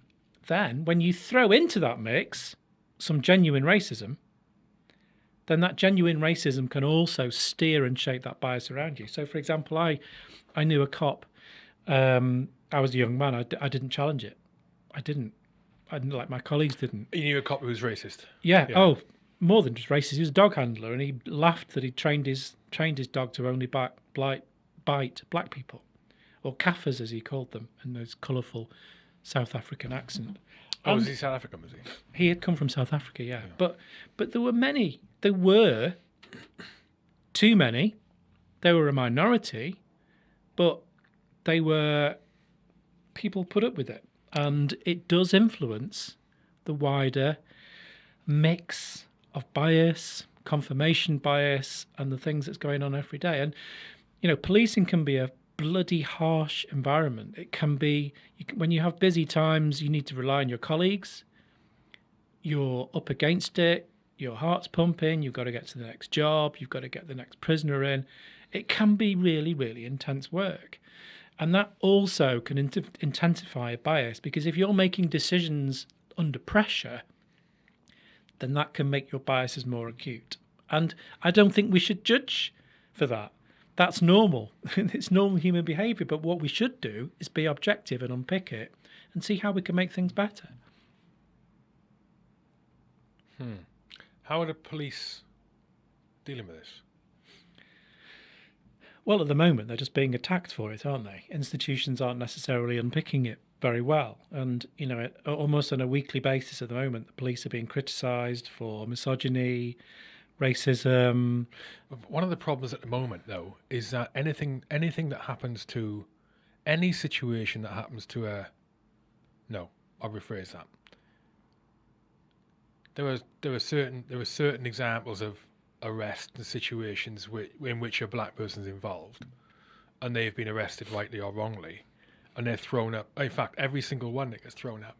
then when you throw into that mix some genuine racism, then that genuine racism can also steer and shape that bias around you. So, for example, I I knew a cop. Um, I was a young man. I, d- I didn't challenge it. I didn't. I didn't like my colleagues didn't. You knew a cop who was racist. Yeah. Yeah. Oh, more than just racist. He was a dog handler, and he laughed that he trained his trained his dog to only bite bite, bite black people, or Kaffirs as he called them, in his colourful South African accent. Oh, was um, he South African? Was he? he had come from South Africa, yeah. But but there were many. There were too many. They were a minority, but they were people put up with it, and it does influence the wider mix of bias, confirmation bias, and the things that's going on every day. And you know, policing can be a bloody harsh environment. It can be you can, when you have busy times, you need to rely on your colleagues. You're up against it. Your heart's pumping. You've got to get to the next job. You've got to get the next prisoner in. It can be really, really intense work. And that also can int- intensify a bias because if you're making decisions under pressure, then that can make your biases more acute. And I don't think we should judge for that. That's normal. it's normal human behavior. But what we should do is be objective and unpick it and see how we can make things better. Hmm. How are the police dealing with this? Well, at the moment, they're just being attacked for it, aren't they? Institutions aren't necessarily unpicking it very well. And, you know, almost on a weekly basis at the moment, the police are being criticised for misogyny, racism. One of the problems at the moment, though, is that anything anything that happens to any situation that happens to a no, I'll rephrase that. There was there were certain there were certain examples of arrest and situations which, in which a black person's involved, and they've been arrested rightly or wrongly, and they're thrown up. In fact, every single one that gets thrown up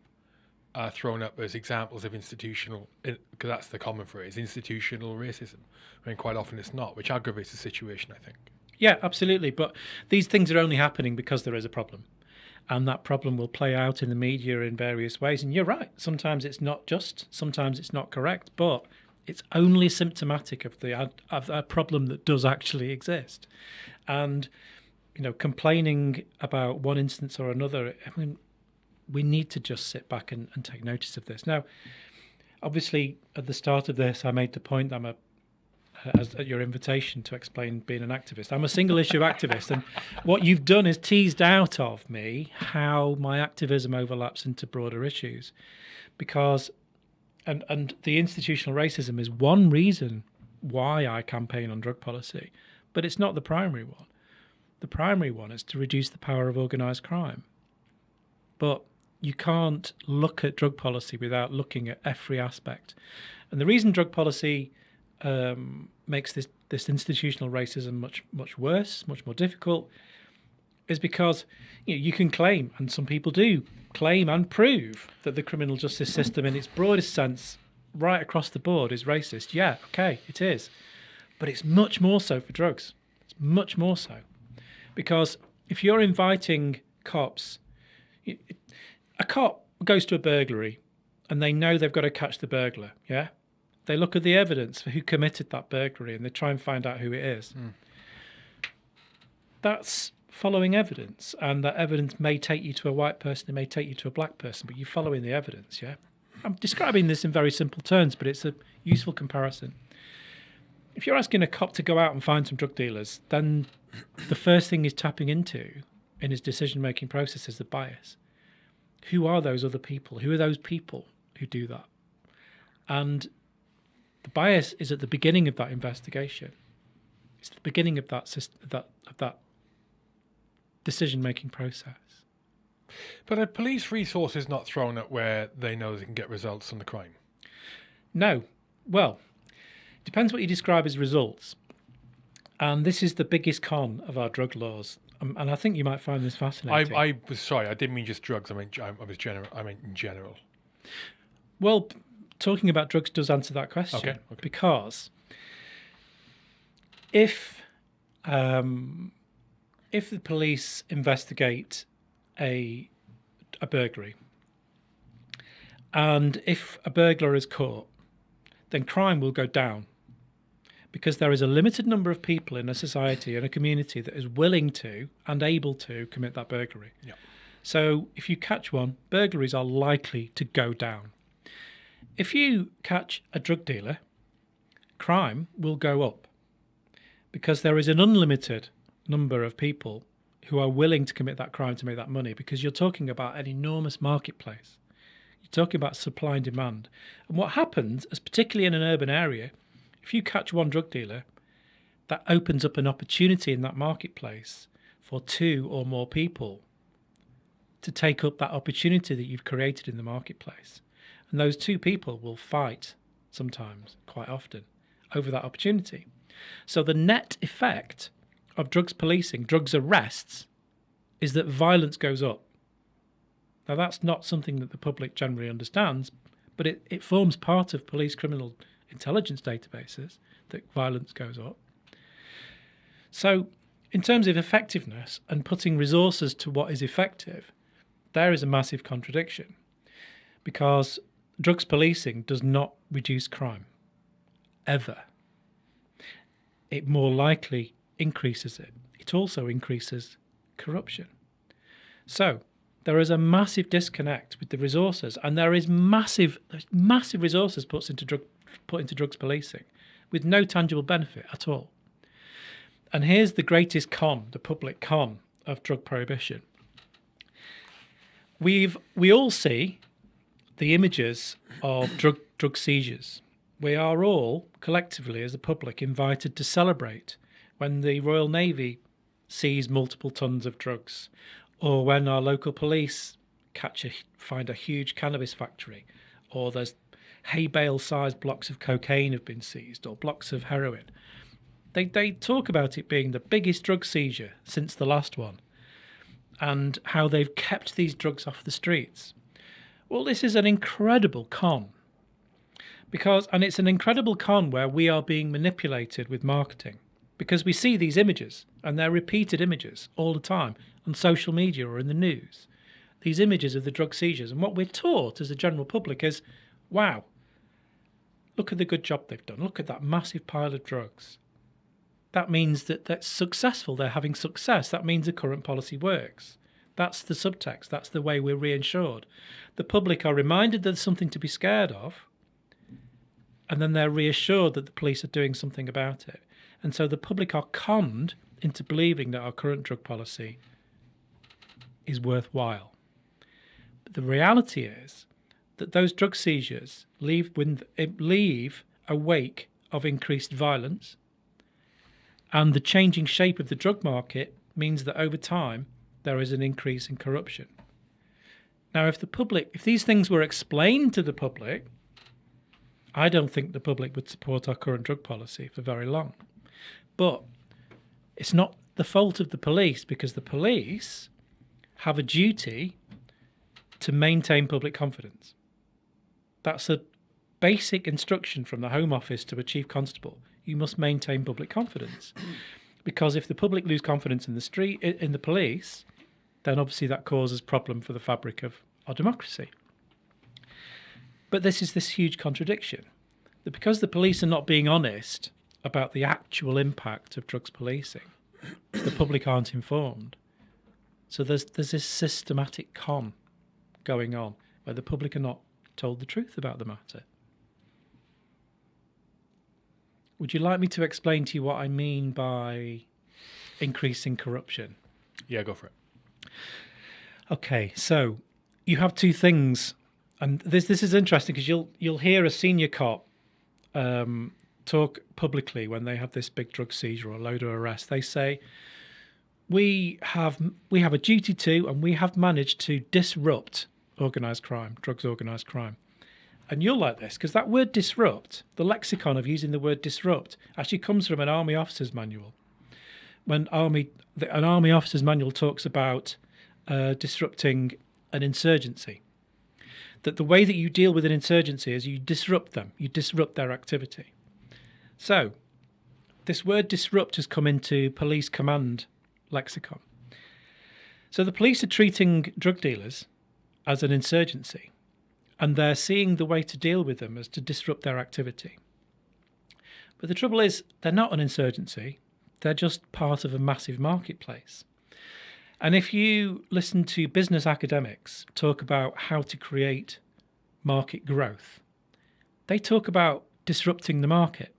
are thrown up as examples of institutional, because that's the common phrase, institutional racism. I mean, quite often it's not, which aggravates the situation, I think. Yeah, absolutely. But these things are only happening because there is a problem. And that problem will play out in the media in various ways. And you're right. Sometimes it's not just, sometimes it's not correct, but it's only symptomatic of the of a problem that does actually exist. And you know, complaining about one instance or another, I mean, we need to just sit back and, and take notice of this. Now, obviously, at the start of this, I made the point that I'm a as at your invitation to explain being an activist. I'm a single issue activist, and what you've done is teased out of me how my activism overlaps into broader issues, because, and and the institutional racism is one reason why I campaign on drug policy, but it's not the primary one. The primary one is to reduce the power of organised crime, but you can't look at drug policy without looking at every aspect. And the reason drug policy um, makes this, this institutional racism much much worse, much more difficult, is because you, know, you can claim, and some people do claim and prove that the criminal justice system, in its broadest sense, right across the board, is racist. Yeah, okay, it is, but it's much more so for drugs. It's much more so because if you're inviting cops, a cop goes to a burglary and they know they've got to catch the burglar. Yeah, they look at the evidence for who committed that burglary and they try and find out who it is. Mm. That's following evidence, and that evidence may take you to a white person, it may take you to a black person, but you're following the evidence, yeah? I'm describing this in very simple terms, but it's a useful comparison. If you're asking a cop to go out and find some drug dealers, then the first thing he's tapping into in his decision making process is the bias. Who are those other people? Who are those people who do that? And the bias is at the beginning of that investigation. It's the beginning of that that of that decision making process. But are police resources not thrown at where they know they can get results on the crime? No. Well, depends what you describe as results. And this is the biggest con of our drug laws. Um, and I think you might find this fascinating. I, I was sorry, I didn't mean just drugs. I mean, I was general. I mean in general. Well, talking about drugs does answer that question okay, okay. because if um, if the police investigate a a burglary and if a burglar is caught, then crime will go down because there is a limited number of people in a society and a community that is willing to and able to commit that burglary. Yeah. So if you catch one, burglaries are likely to go down if you catch a drug dealer, crime will go up because there is an unlimited number of people who are willing to commit that crime to make that money because you're talking about an enormous marketplace. You're talking about supply and demand. And what happens, as particularly in an urban area, if you catch one drug dealer, that opens up an opportunity in that marketplace for two or more people to take up that opportunity that you've created in the marketplace. And those two people will fight sometimes, quite often, over that opportunity. So the net effect of drugs policing, drugs arrests, is that violence goes up. Now, that's not something that the public generally understands, but it, it forms part of police criminal intelligence databases that violence goes up. So, in terms of effectiveness and putting resources to what is effective, there is a massive contradiction because drugs policing does not reduce crime, ever. It more likely increases it. It also increases corruption. So there is a massive disconnect with the resources, and there is massive, massive resources put into drug, put into drugs policing, with no tangible benefit at all. And here's the greatest con, the public con of drug prohibition. We've we all see the images of drug drug seizures. We are all collectively, as a public, invited to celebrate when the Royal Navy seize multiple tons of drugs, or when our local police catch a find a huge cannabis factory, or there's hay bale sized blocks of cocaine have been seized, or blocks of heroin. They they talk about it being the biggest drug seizure since the last one, and how they've kept these drugs off the streets. Well, this is an incredible con. Because, and it's an incredible con where we are being manipulated with marketing because we see these images and they're repeated images all the time on social media or in the news. These images of the drug seizures. And what we're taught as a general public is wow, look at the good job they've done. Look at that massive pile of drugs. That means that that's successful. They're having success. That means the current policy works. That's the subtext. That's the way we're reinsured. The public are reminded that there's something to be scared of, and then they're reassured that the police are doing something about it. And so the public are conned into believing that our current drug policy is worthwhile. But the reality is that those drug seizures leave, eh, leave a wake of increased violence, and the changing shape of the drug market means that over time there is an increase in corruption. Now, if the public, if these things were explained to the public, I don't think the public would support our current drug policy for very long. But it's not the fault of the police because the police have a duty to maintain public confidence. That's a basic instruction from the Home Office to a Chief Constable. You must maintain public confidence. because if the public lose confidence in the street in the police, then obviously that causes problem for the fabric of our democracy. But this is this huge contradiction that because the police are not being honest about the actual impact of drugs policing, the public aren't informed. So there's there's this systematic con going on where the public are not told the truth about the matter. Would you like me to explain to you what I mean by increasing corruption? Yeah, go for it. Okay, so you have two things, and this this is interesting because you'll you'll hear a senior cop um, talk publicly when they have this big drug seizure or load of arrest. They say, we have we have a duty to and we have managed to disrupt organized crime drugs organized crime. And you'll like this because that word disrupt the lexicon of using the word disrupt actually comes from an army officer's manual. When army the, an army officer's manual talks about uh, disrupting an insurgency. That the way that you deal with an insurgency is you disrupt them you disrupt their activity. So this word disrupt has come into police command lexicon. So the police are treating drug dealers as an insurgency, and they're seeing the way to deal with them as to disrupt their activity. But the trouble is, they're not an insurgency, they're just part of a massive marketplace. And if you listen to business academics talk about how to create market growth, they talk about disrupting the market.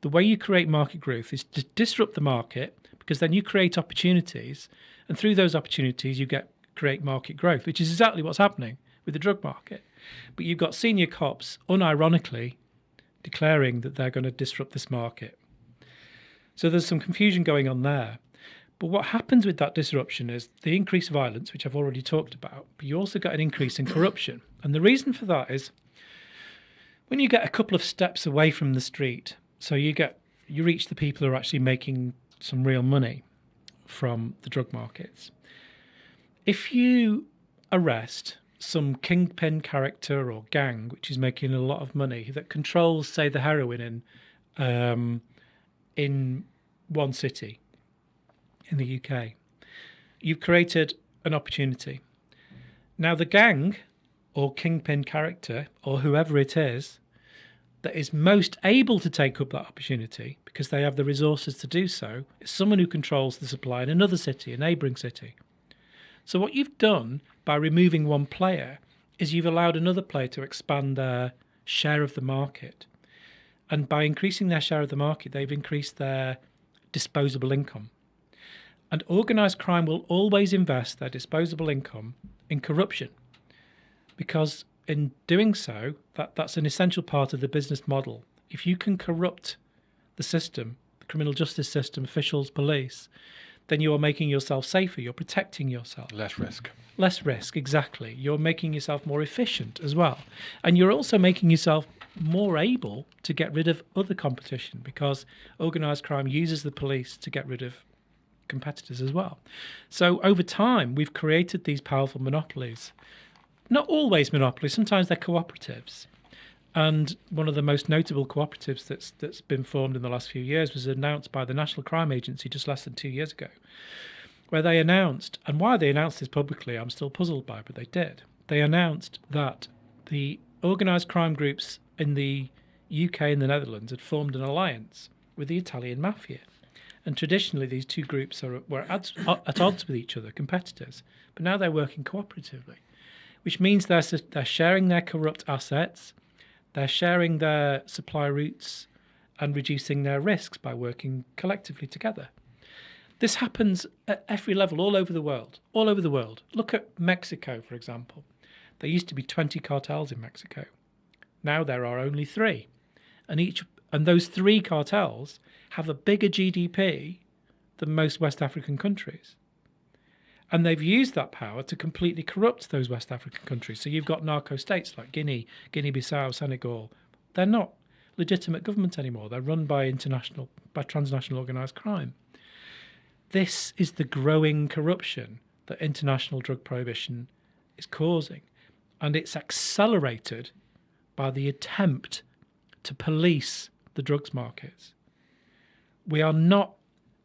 The way you create market growth is to disrupt the market because then you create opportunities, and through those opportunities, you get create market growth, which is exactly what's happening with the drug market. But you've got senior cops, unironically, declaring that they're going to disrupt this market. So there's some confusion going on there. But what happens with that disruption is the increased violence, which I've already talked about, but you also get an increase in corruption. And the reason for that is when you get a couple of steps away from the street, so you get you reach the people who are actually making some real money from the drug markets. If you arrest some kingpin character or gang which is making a lot of money that controls, say, the heroin in um, in one city in the UK, you've created an opportunity. Now, the gang or kingpin character or whoever it is that is most able to take up that opportunity because they have the resources to do so is someone who controls the supply in another city, a neighbouring city. So, what you've done by removing one player is you've allowed another player to expand their share of the market. And by increasing their share of the market, they've increased their disposable income. And organised crime will always invest their disposable income in corruption because in doing so, that, that's an essential part of the business model. If you can corrupt the system, the criminal justice system, officials, police, then you are making yourself safer. You're protecting yourself. Less risk. Less risk, exactly. You're making yourself more efficient as well. And you're also making yourself more able to get rid of other competition because organized crime uses the police to get rid of competitors as well. So over time, we've created these powerful monopolies not always monopolies, sometimes they're cooperatives. And one of the most notable cooperatives that's that's been formed in the last few years was announced by the National Crime Agency just less than two years ago, where they announced, and why they announced this publicly, I'm still puzzled by, but they did. They announced that the organised crime groups in the UK and the Netherlands had formed an alliance with the Italian mafia. And traditionally, these two groups are, were at, at odds with each other, competitors, but now they're working cooperatively which means they're, they're sharing their corrupt assets, They're sharing their supply routes and reducing their risks by working collectively together. This happens at every level all over the world. All over the world. Look at Mexico, for example. There used to be 20 cartels in Mexico. Now there are only three. And each and those three cartels have a bigger GDP than most West African countries. And they've used that power to completely corrupt those West African countries. So you've got narco states like Guinea, Guinea Bissau, Senegal. They're not legitimate government anymore. They're run by international, by transnational organized crime. This is the growing corruption that international drug prohibition is causing. And it's accelerated by the attempt to police the drugs markets. We are not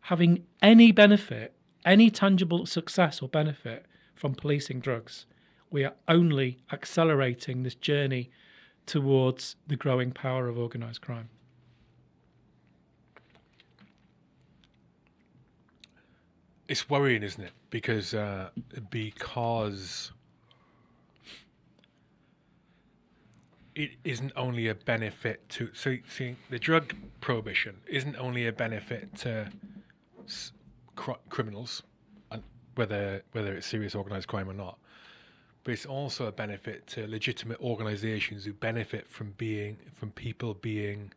having any benefit any tangible success or benefit from policing drugs. We are only accelerating this journey towards the growing power of organised crime. It's worrying, isn't it? Because uh, because it isn't only a benefit to so see the drug prohibition isn't only a benefit to cr- criminals, and whether whether it's serious organized crime or not. But it's also a benefit to legitimate organizations who benefit from being from people being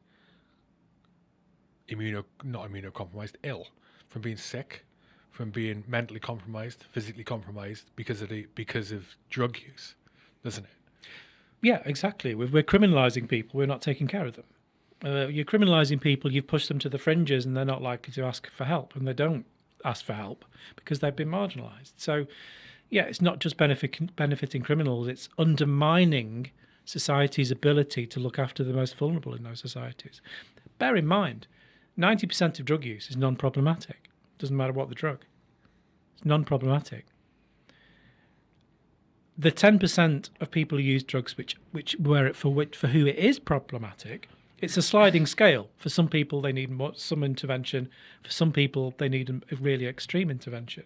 immuno not immunocompromised, ill, from being sick, from being mentally compromised, physically compromised because of the because of drug use, doesn't it? Yeah, exactly. We're, we're criminalising people. We're not taking care of them. Uh, you're criminalising people. You've pushed them to the fringes, and they're not likely to ask for help, and they don't ask for help because they've been marginalised. So, yeah, it's not just benefit, benefiting criminals; it's undermining society's ability to look after the most vulnerable in those societies. Bear in mind, ninety percent of drug use is non-problematic. Doesn't matter what the drug; it's non-problematic. The ten percent of people who use drugs, which which where it for which for who it is problematic, it's a sliding scale. For some people, they need more, some intervention. For some people, they need a really extreme intervention.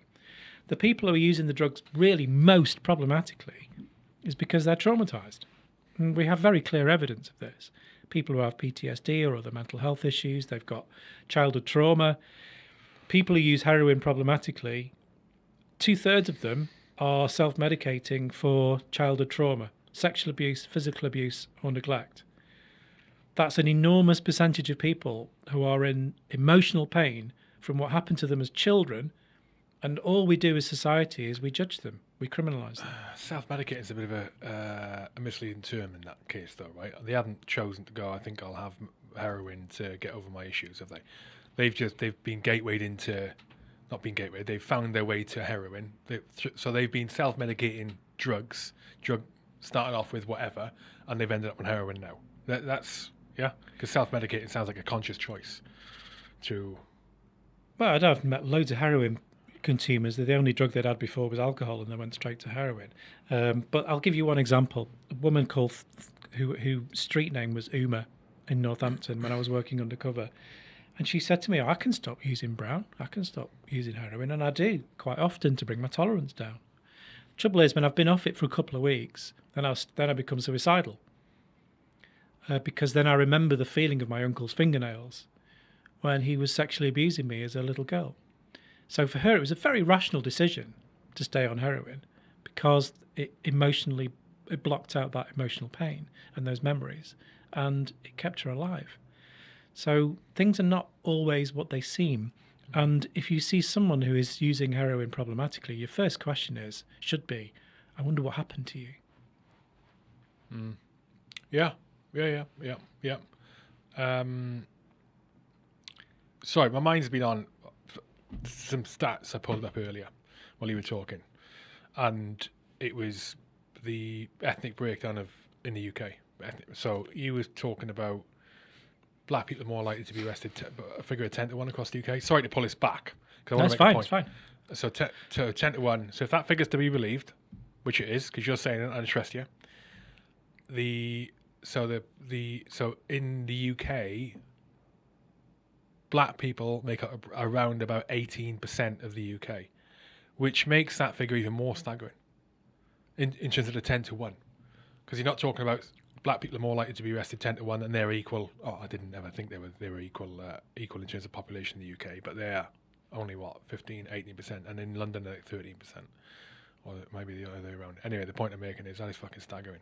The people who are using the drugs really most problematically is because they're traumatized. And we have very clear evidence of this. People who have PTSD or other mental health issues, they've got childhood trauma. People who use heroin problematically, two thirds of them are self medicating for childhood trauma, sexual abuse, physical abuse, or neglect that's an enormous percentage of people who are in emotional pain from what happened to them as children. And all we do as society is we judge them, we criminalise them. Uh, Self medicating is a bit of a, uh, a misleading term in that case, though, right? They haven't chosen to go, I think I'll have heroin to get over my issues, have they? They've just they've been gatewayed into, not been gatewayed. They've found their way to heroin. They, so they've been self medicating drugs, drug started off with whatever, and they've ended up on heroin now. That, that's yeah, because self-medicating sounds like a conscious choice. To well, I've met loads of heroin consumers. The only drug they'd had before was alcohol, and they went straight to heroin. Um, but I'll give you one example. A woman called who who street name was Uma in Northampton when I was working undercover. And she said to me, I can stop using brown. I can stop using heroin. And I do quite often to bring my tolerance down. Trouble is, when I've been off it for a couple of weeks, then I, then I become suicidal uh, because then I remember the feeling of my uncle's fingernails when he was sexually abusing me as a little girl. So for her, it was a very rational decision to stay on heroin because it emotionally it blocked out that emotional pain and those memories, and it kept her alive. So things are not always what they seem. And if you see someone who is using heroin problematically, your first question is should be, I wonder what happened to you. Mm. Yeah, yeah, yeah, yeah, yeah. Um, sorry, my mind's been on some stats I pulled up earlier while you were talking, and it was the ethnic breakdown of in the UK. So you were talking about black people are more likely to be arrested, t- a figure of ten to one across the UK. Sorry to pull this back. That's fine. It's fine. So, so ten to one. So if that figure's to be believed, which it is, because you're saying it, I trust you, the so the the so in the UK, black people make up around about eighteen percent of the UK, which makes that figure even more staggering. In in terms of the ten to one, because you're not talking about black people are more likely to be arrested ten to one, and they're equal. Oh, I didn't ever think they were they were equal uh, equal in terms of population in the UK, but they're only what 15, 18 percent, and in London they're thirteen percent, or maybe the other way around. Anyway, the point I'm making is that is fucking staggering,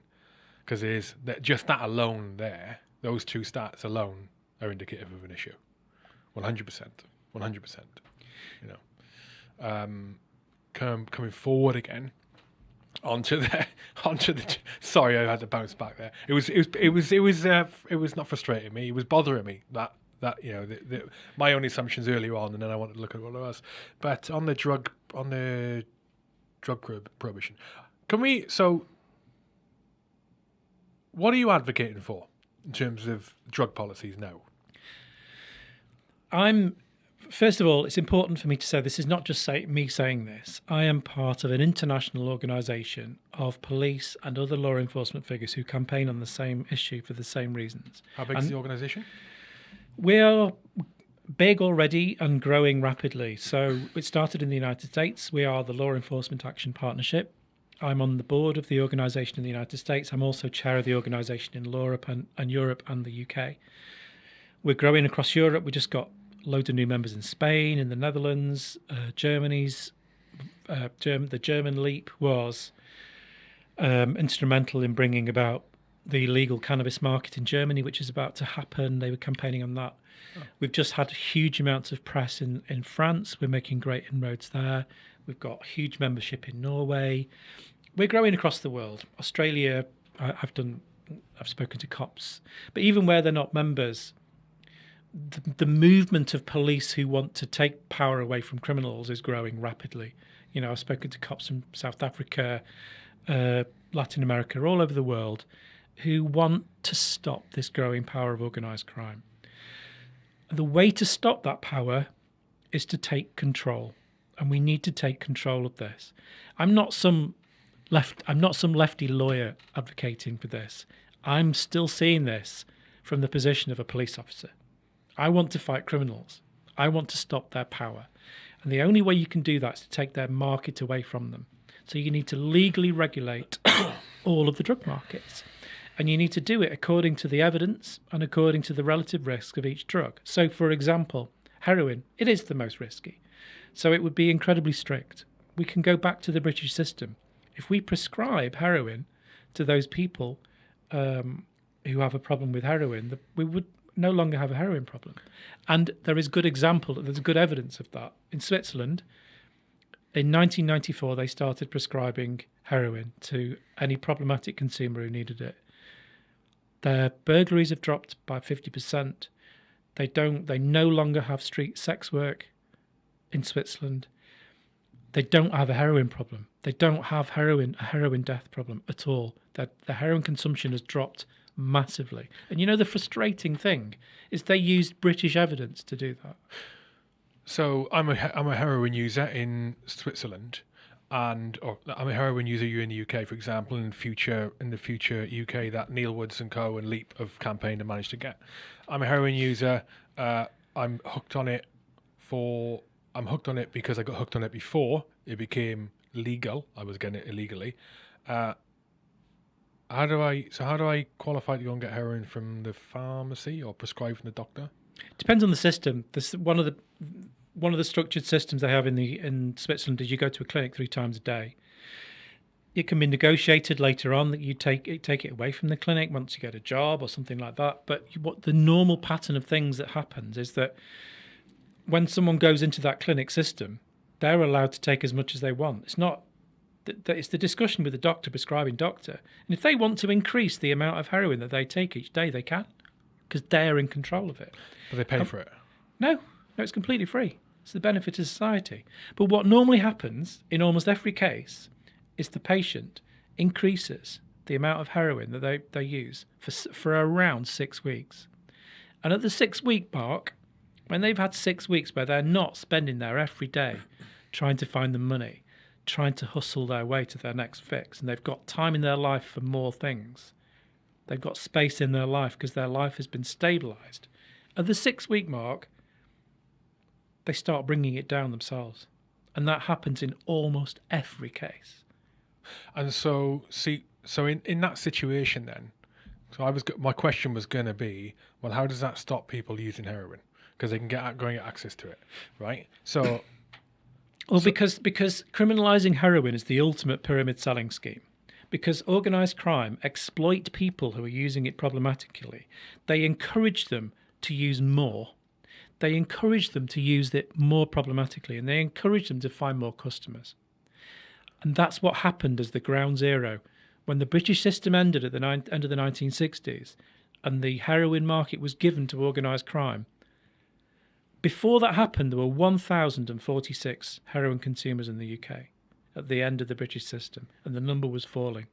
because is that just that alone there, those two stats alone are indicative of an issue, one hundred percent, one hundred percent. You know, um, come, coming forward again onto the onto the sorry I had to bounce back there. It was it was it was it was uh, it was not frustrating me it was bothering me that that you know the, the, my own assumptions earlier on and then I wanted to look at what it was. But on the drug on the drug prohibition can we so what are you advocating for in terms of drug policies now I'm first of all, it's important for me to say this is not just say, me saying this. I am part of an international organisation of police and other law enforcement figures who campaign on the same issue for the same reasons. how big is the organisation We are big already and growing rapidly. So it started in the United States. We are the Law Enforcement Action Partnership. I'm on the board of the organisation in the United States. I'm also chair of the organisation in Europe and, and Europe and the UK. We're growing across Europe. We just got loads of new members in Spain, in the Netherlands, uh, Germany's. Uh, Germ- the German leap was um, instrumental in bringing about the legal cannabis market in Germany, which is about to happen. They were campaigning on that. We've just had huge amounts of press in, in France. We're making great inroads there. We've got huge membership in Norway. We're growing across the world. Australia, I've done, I've spoken to cops, but even where they're not members, the, the movement of police who want to take power away from criminals is growing rapidly. You know, I've spoken to cops from South Africa, uh, Latin America, all over the world, who want to stop this growing power of organised crime. The way to stop that power is to take control, and we need to take control of this. I'm not some left. I'm not some lefty lawyer advocating for this. I'm still seeing this from the position of a police officer. I want to fight criminals. I want to stop their power. And the only way you can do that is to take their market away from them. So you need to legally regulate all of the drug markets. And you need to do it according to the evidence and according to the relative risk of each drug. So, for example, heroin, it is the most risky. So it would be incredibly strict. We can go back to the British system. If we prescribe heroin to those people um, who have a problem with heroin, we would no longer have a heroin problem. And there is good example, there's good evidence of that. In Switzerland, in 1994, they started prescribing heroin to any problematic consumer who needed it. Their burglaries have dropped by 50%. They don't they no longer have street sex work in Switzerland. They don't have a heroin problem. They don't have heroin a heroin death problem at all. That the heroin consumption has dropped massively. And you know the frustrating thing is they used British evidence to do that. So I'm a I'm a heroin user in Switzerland, and or I'm a heroin user here in the UK, for example. In future, in the future UK, that Neil Woods and Co and Leap have campaigned and managed to get. I'm a heroin user. Uh, I'm hooked on it for. I'm hooked on it because I got hooked on it before it became legal. I was getting it illegally. Uh, how do I? So how do I qualify to go and get heroin from the pharmacy or prescribed from the doctor? Depends on the system. This one of the one of the structured systems they have in the in Switzerland is you go to a clinic three times a day. It can be negotiated later on that you take it, take it away from the clinic once you get a job or something like that. But what the normal pattern of things that happens is that when someone goes into that clinic system, they're allowed to take as much as they want. It's not it's the discussion with the doctor prescribing doctor, and if they want to increase the amount of heroin that they take each day, they can, because they're in control of it. But they pay um, for it. No, no, it's completely free. It's the benefit of society. But what normally happens in almost every case is the patient increases the amount of heroin that they, they use for, for around six weeks. And at the six week mark, when they've had six weeks where they're not spending their every day trying to find the money, trying to hustle their way to their next fix, and they've got time in their life for more things, they've got space in their life because their life has been stabilized. At the six week mark, they start bringing it down themselves. And that happens in almost every case. And so, see, so in, in that situation, then, So I was my question was going to be, well, how does that stop people using heroin? Because they can get going get access to it, right? So Well, because because criminalizing heroin is the ultimate pyramid selling scheme. Because organized crime exploit people who are using it problematically. They encourage them to use more. They encourage them to use it more problematically, and they encourage them to find more customers. And that's what happened as the ground zero when the British system ended at the end of the 1960s, and the heroin market was given to organised crime. Before that happened, there were 1,046 heroin consumers in the UK at the end of the British system, and the number was falling.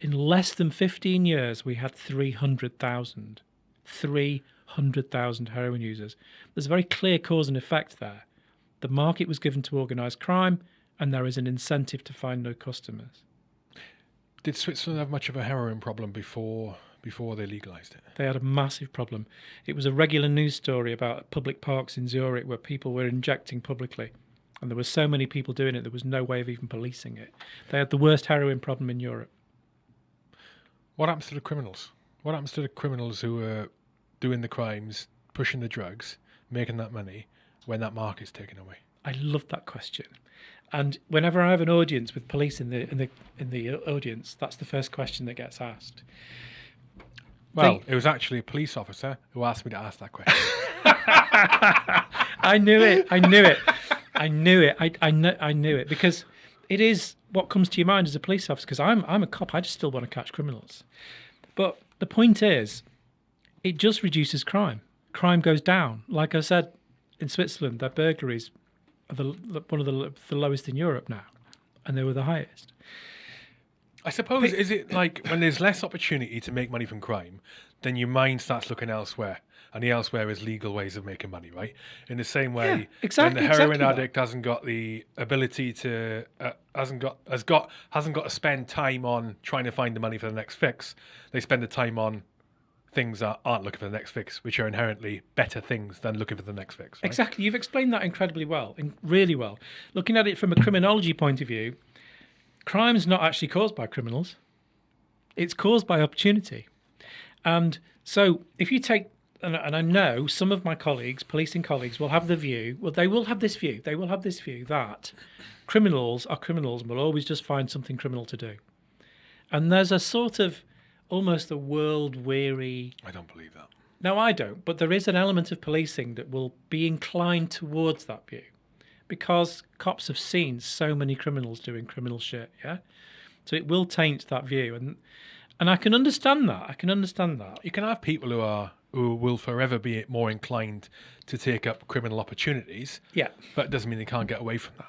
In less than 15 years, we had 300,000. 300,000 heroin users. There's a very clear cause and effect there. The market was given to organised crime, and there is an incentive to find no customers. did Switzerland have much of a heroin problem before before they legalized it? They had a massive problem. It was a regular news story about public parks in Zurich where people were injecting publicly. And there were so many people doing it, there was no way of even policing it. They had the worst heroin problem in Europe. What happens to the criminals? What happens to the criminals who are doing the crimes, pushing the drugs, making that money when that market's taken away? I love that question. And whenever I have an audience with police in the in the in the audience, that's the first question that gets asked. Well, They- it was actually a police officer who asked me to ask that question. I knew it. I knew it. I knew it. I I, kn- I knew it because it is what comes to your mind as a police officer. Because I'm I'm a cop. I just still want to catch criminals. But the point is, it just reduces crime. Crime goes down. Like I said, in Switzerland, their burglaries are the, one of the, the lowest in Europe now, and they were the highest. I suppose is it like when there's less opportunity to make money from crime, then your mind starts looking elsewhere, and the elsewhere is legal ways of making money, right? In the same way, Yeah, exactly- when the heroin exactly that. addict hasn't got the ability to uh, hasn't got has got hasn't got to spend time on trying to find the money for the next fix, they spend the time on things that aren't looking for the next fix, which are inherently better things than looking for the next fix. Right? Exactly. You've explained that incredibly well, in, really well. Looking at it from a criminology point of view, crime's not actually caused by criminals. It's caused by opportunity. And so if you take and, and I know some of my colleagues, policing colleagues, will have the view, well, they will have this view, they will have this view that criminals are criminals and will always just find something criminal to do. And there's a sort of almost a world weary I don't believe that. no, I don't. But there is an element of policing that will be inclined towards that view because cops have seen so many criminals doing criminal shit. Yeah. So it will taint that view. And, and I can understand that. I can understand that. You can have people who are who will forever be more inclined to take up criminal opportunities, Yeah. but it doesn't mean they can't get away from that.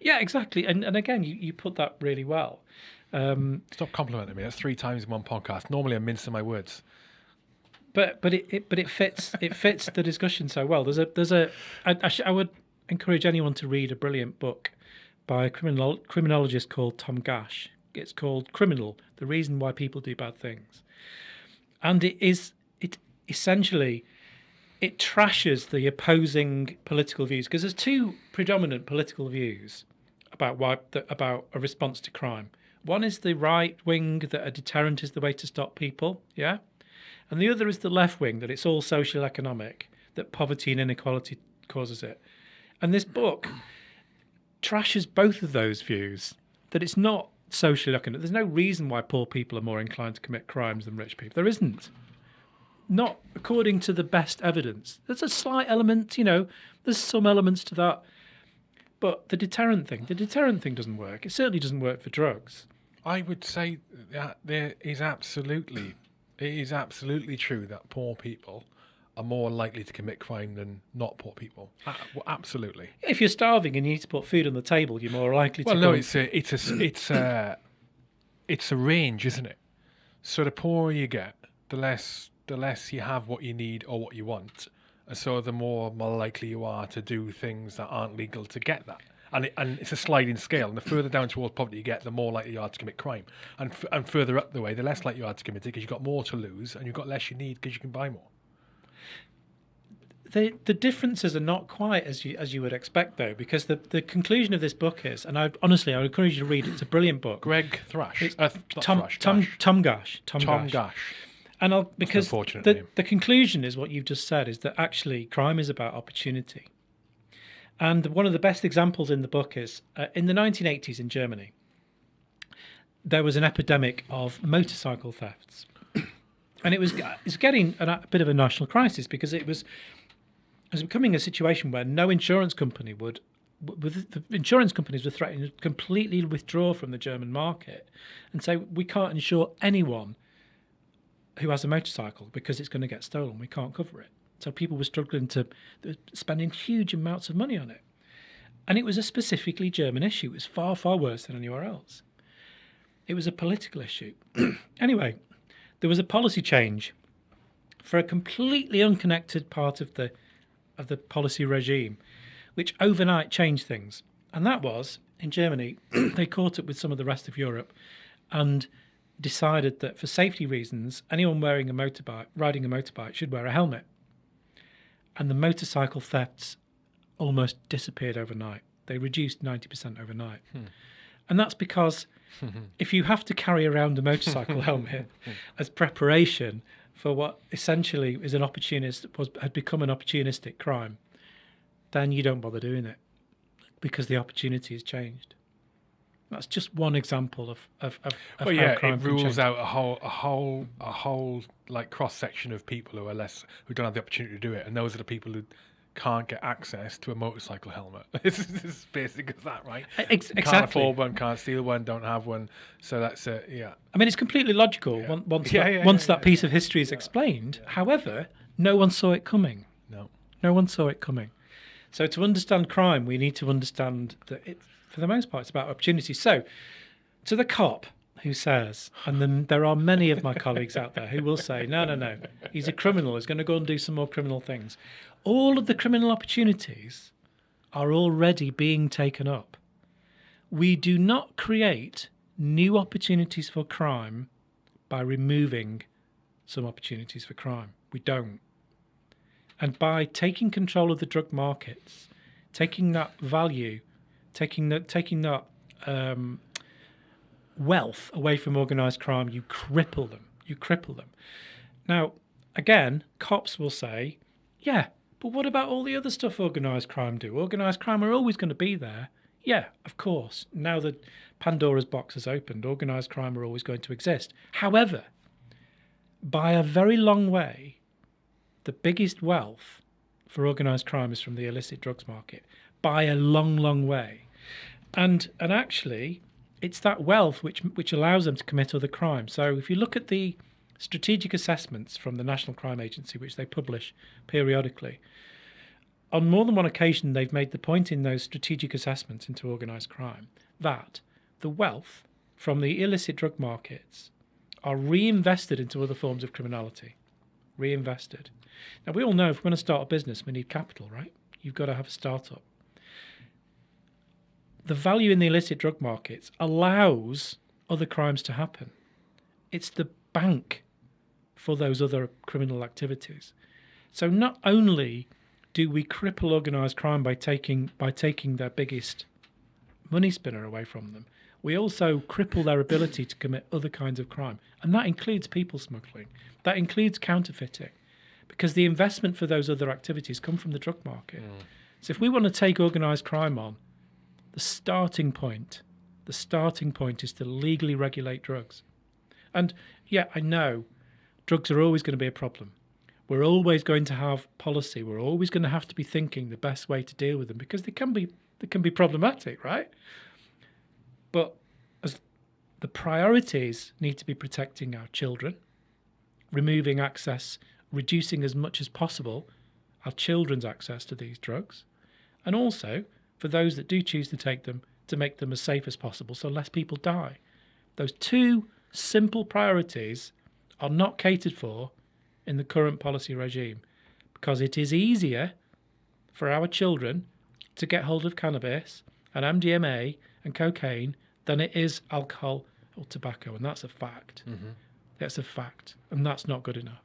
Yeah, exactly. And, and again, you, you put that really well. Um, Stop complimenting me. That's three times in one podcast. Normally, I'm mincing my words. but but it, it but it fits it fits the discussion so well. There's a there's a I, I, sh- I would encourage anyone to read a brilliant book by a criminal criminologist called Tom Gash. It's called Criminal: The Reason Why People Do Bad Things, and it is it essentially it trashes the opposing political views because there's two predominant political views about why about a response to crime. One is the right wing that a deterrent is the way to stop people, yeah, and the other is the left wing that it's all social economic, that poverty and inequality causes it. And this book trashes both of those views. That it's not social economic. There's no reason why poor people are more inclined to commit crimes than rich people. There isn't. Not according to the best evidence. There's a slight element, you know, there's some elements to that. But the deterrent thing, the deterrent thing doesn't work. It certainly doesn't work for drugs. I would say that there is absolutely, it is absolutely true that poor people are more likely to commit crime than not poor people. Well, absolutely. If you're starving and you need to put food on the table, you're more likely to Well, no, it's a, it's a, it's a, it's a range, isn't it? So the poorer you get, the less, the less you have what you need or what you want, and so the more more likely you are to do things that aren't legal to get that. And, it, and it's a sliding scale. And the further down towards poverty you get, the more likely you are to commit crime. And f- and further up the way, the less likely you are to commit it because you've got more to lose and you've got less you need because you can buy more. The the differences are not quite as you as you would expect though, because the the conclusion of this book is, and I honestly I would encourage you to read it. It's a brilliant book. Greg Thrash. It's Uh, Tom Tom Gash. Tom Gash. Tom, Tom Gash. Gash. And I'll because the, name. the conclusion is what you've just said is that actually crime is about opportunity. And one of the best examples in the book is uh, in the 1980s in Germany, there was an epidemic of motorcycle thefts. and it was it's getting a, a bit of a national crisis because it was was becoming a situation where no insurance company would with the insurance companies were threatening to completely withdraw from the German market and say we can't insure anyone who has a motorcycle because it's going to get stolen. We can't cover it. So people were struggling to were spending huge amounts of money on it. And it was a specifically German issue. It was far, far worse than anywhere else. It was a political issue. anyway, there was a policy change for a completely unconnected part of the of the policy regime, which overnight changed things. And that was in Germany, they caught up with some of the rest of Europe and decided that for safety reasons, anyone wearing a motorbike, riding a motorbike, should wear a helmet. And the motorcycle thefts almost disappeared overnight. They reduced 90% overnight. Hmm. And that's because if you have to carry around a motorcycle helmet as preparation for what essentially is an opportunist was had become an opportunistic crime, then you don't bother doing it because the opportunity has changed. That's just one example of of, of, of Well, yeah, crime it rules out a whole, a whole, a whole like cross section of people who are less, who don't have the opportunity to do it, and those are the people who can't get access to a motorcycle helmet. it's as basic as that, right? Ex- Can't exactly. afford one, can't steal one, don't have one. So that's it. yeah. I mean, it's completely logical on- once Yeah, that, yeah, once yeah, that piece of history is explained. However, no one saw it coming. No. No one saw it coming. So to understand crime, we need to understand that it, for the most part, it's about opportunity. So, to the cop who says, and then there are many of my colleagues out there who will say, no, no, no, he's a criminal. He's going to go and do some more criminal things. All of the criminal opportunities are already being taken up. We do not create new opportunities for crime by removing some opportunities for crime. We don't. And by taking control of the drug markets, taking that value, taking that taking that um, wealth away from organised crime, you cripple them. You cripple them. Now, again, cops will say, "Yeah, but what about all the other stuff organised crime do? Organised crime are always going to be there." Yeah, of course. Now that Pandora's box has opened, organised crime are always going to exist. However, by a very long way, the biggest wealth for organised crime is from the illicit drugs market by a long, long way. And and actually, it's that wealth which which allows them to commit other crimes. So if you look at the strategic assessments from the National Crime Agency, which they publish periodically, on more than one occasion they've made the point in those strategic assessments into organised crime that the wealth from the illicit drug markets are reinvested into other forms of criminality. Reinvested. Now, we all know if we're going to start a business, we need capital, right? You've got to have a startup. The value in the illicit drug markets allows other crimes to happen. It's the bank for those other criminal activities. So not only do we cripple organised crime by taking by taking their biggest money spinner away from them, we also cripple their ability to commit other kinds of crime. And that includes people smuggling. That includes counterfeiting. Because the investment for those other activities come from the drug market. Mm. So if we want to take organised crime on, the starting point, the starting point is to legally regulate drugs. And yeah, I know drugs are always going to be a problem. We're always going to have policy. We're always going to have to be thinking the best way to deal with them because they can be they can be problematic, right? But as the priorities need to be protecting our children, removing access, reducing as much as possible our children's access to these drugs, and also for those that do choose to take them to make them as safe as possible so less people die. Those two simple priorities are not catered for in the current policy regime because it is easier for our children to get hold of cannabis and MDMA and cocaine than it is alcohol or tobacco, and that's a fact. Mm-hmm. That's a fact, and that's not good enough.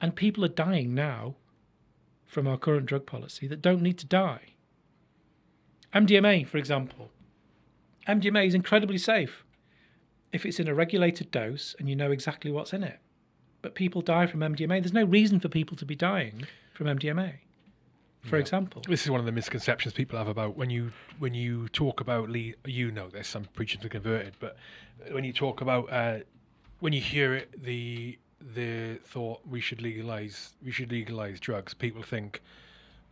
And people are dying now from our current drug policy that don't need to die. MDMA, for example. MDMA is incredibly safe if it's in a regulated dose and you know exactly what's in it. But people die from MDMA. There's no reason for people to be dying from MDMA, for Yeah. example. This is one of the misconceptions people have about when you when you talk about le- you know this. I'm preaching to the converted, but when you talk about uh, when you hear it, the the thought we should legalize we should legalize drugs. People think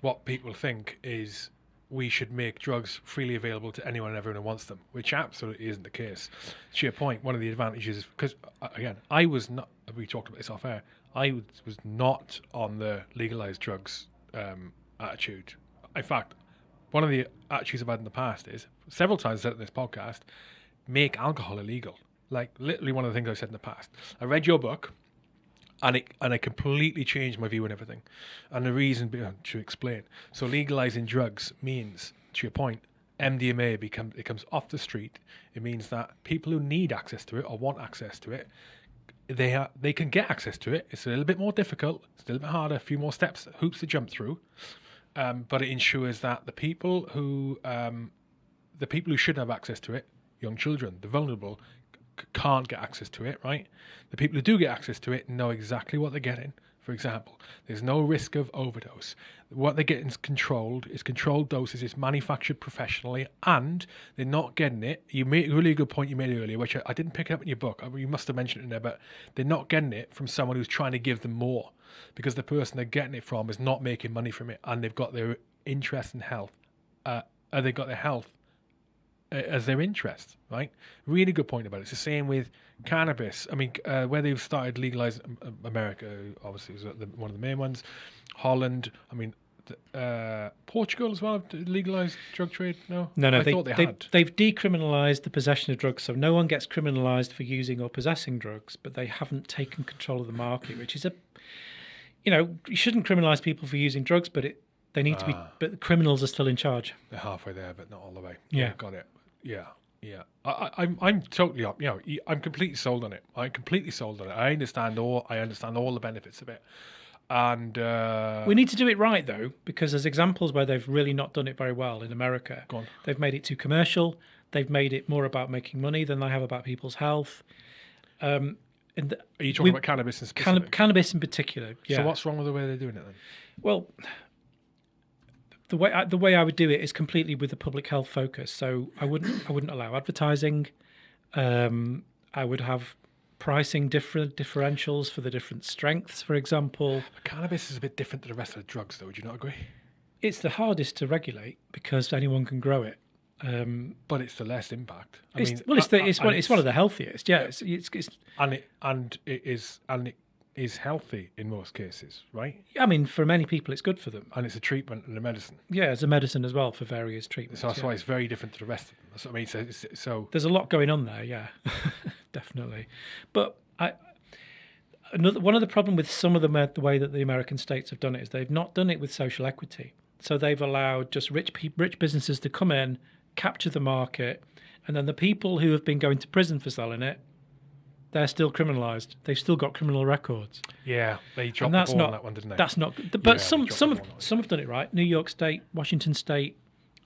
what people think is we should make drugs freely available to anyone and everyone who wants them, which absolutely isn't the case. To your point, one of the advantages, because again, I was not, we talked about this off air, I was, not on the legalized drugs um, attitude. In fact, one of the attitudes I've had in the past is several times I said in this podcast, make alcohol illegal. Like literally one of the things I've said in the past. I read your book, and it and it completely changed my view on everything. And the reason be- to explain. So legalizing drugs means, to your point, MDMA becomes it comes off the street. It means that people who need access to it or want access to it, they are they can get access to it. It's a little bit more difficult. It's a little bit harder. A few more steps, hoops to jump through. Um, but it ensures that the people who um, the people who should have access to it, young children, the vulnerable, can't get access to it, right? The people who do get access to it know exactly what they're getting. For example, there's no risk of overdose. What they're getting is controlled. It's controlled doses. It's manufactured professionally, and they're not getting it. You made a really good point you made earlier, which I, I didn't pick it up in your book. I you must have mentioned it in there, but they're not getting it from someone who's trying to give them more, because the person they're getting it from is not making money from it, and they've got their interest in health. Uh, uh, they've got their health as their interest, right? Really good point about it. It's the same with cannabis. I mean, uh, where they've started legalizing um, America, obviously, was the, one of the main ones. Holland, I mean, uh, Portugal as well have legalized drug trade. No, No, no, I they, thought they, they, had. they've decriminalised the possession of drugs, so no one gets criminalised for using or possessing drugs, but they haven't taken control of the market, which is a, you know, you shouldn't criminalise people for using drugs, but it they need to be, Ah. but the criminals are still in charge. They're halfway there, but not all the way. Yeah. got it. Yeah, yeah. I, I, I'm, I'm totally up. You know, I'm completely sold on it. I'm completely sold on it. I understand all. I understand all the benefits of it. And uh, We need to do it right though, because there's examples where they've really not done it very well in America. They've made it too commercial. They've made it more about making money than they have about people's health. Um, and the, are you talking we- about cannabis in specific? cannabis in particular. Yeah. So what's wrong with the way they're doing it then? Well, the way I, the way I would do it is completely with a public health focus. So I wouldn't I wouldn't allow advertising. Um, I would have pricing different differentials for the different strengths. For example, Cannabis is a bit different to the rest of the drugs, though. Would you not agree? it's the hardest to regulate because anyone can grow it. Um, But it's the less impact. I it's, mean, well, it's the, it's one it's one of the healthiest. Yeah, it's, it's, it's and it and it is and it is healthy in most cases, right? I mean, for many people, it's good for them. And it's a treatment and a medicine. Yeah, it's a medicine as well for various treatments. So that's yeah. why it's very different to the rest of them. That's what I mean. So, so there's a lot going on there yeah definitely but i another one of the problem with some of the the way that the american states have done it is they've not done it with social equity so they've allowed just rich rich businesses to come in capture the market and then the people who have been going to prison for selling it they're still criminalized. They've still got criminal records. Yeah, they dropped and the that's ball not on that one, didn't they? that's not but Yeah, some some have, some have done it right? New york state washington state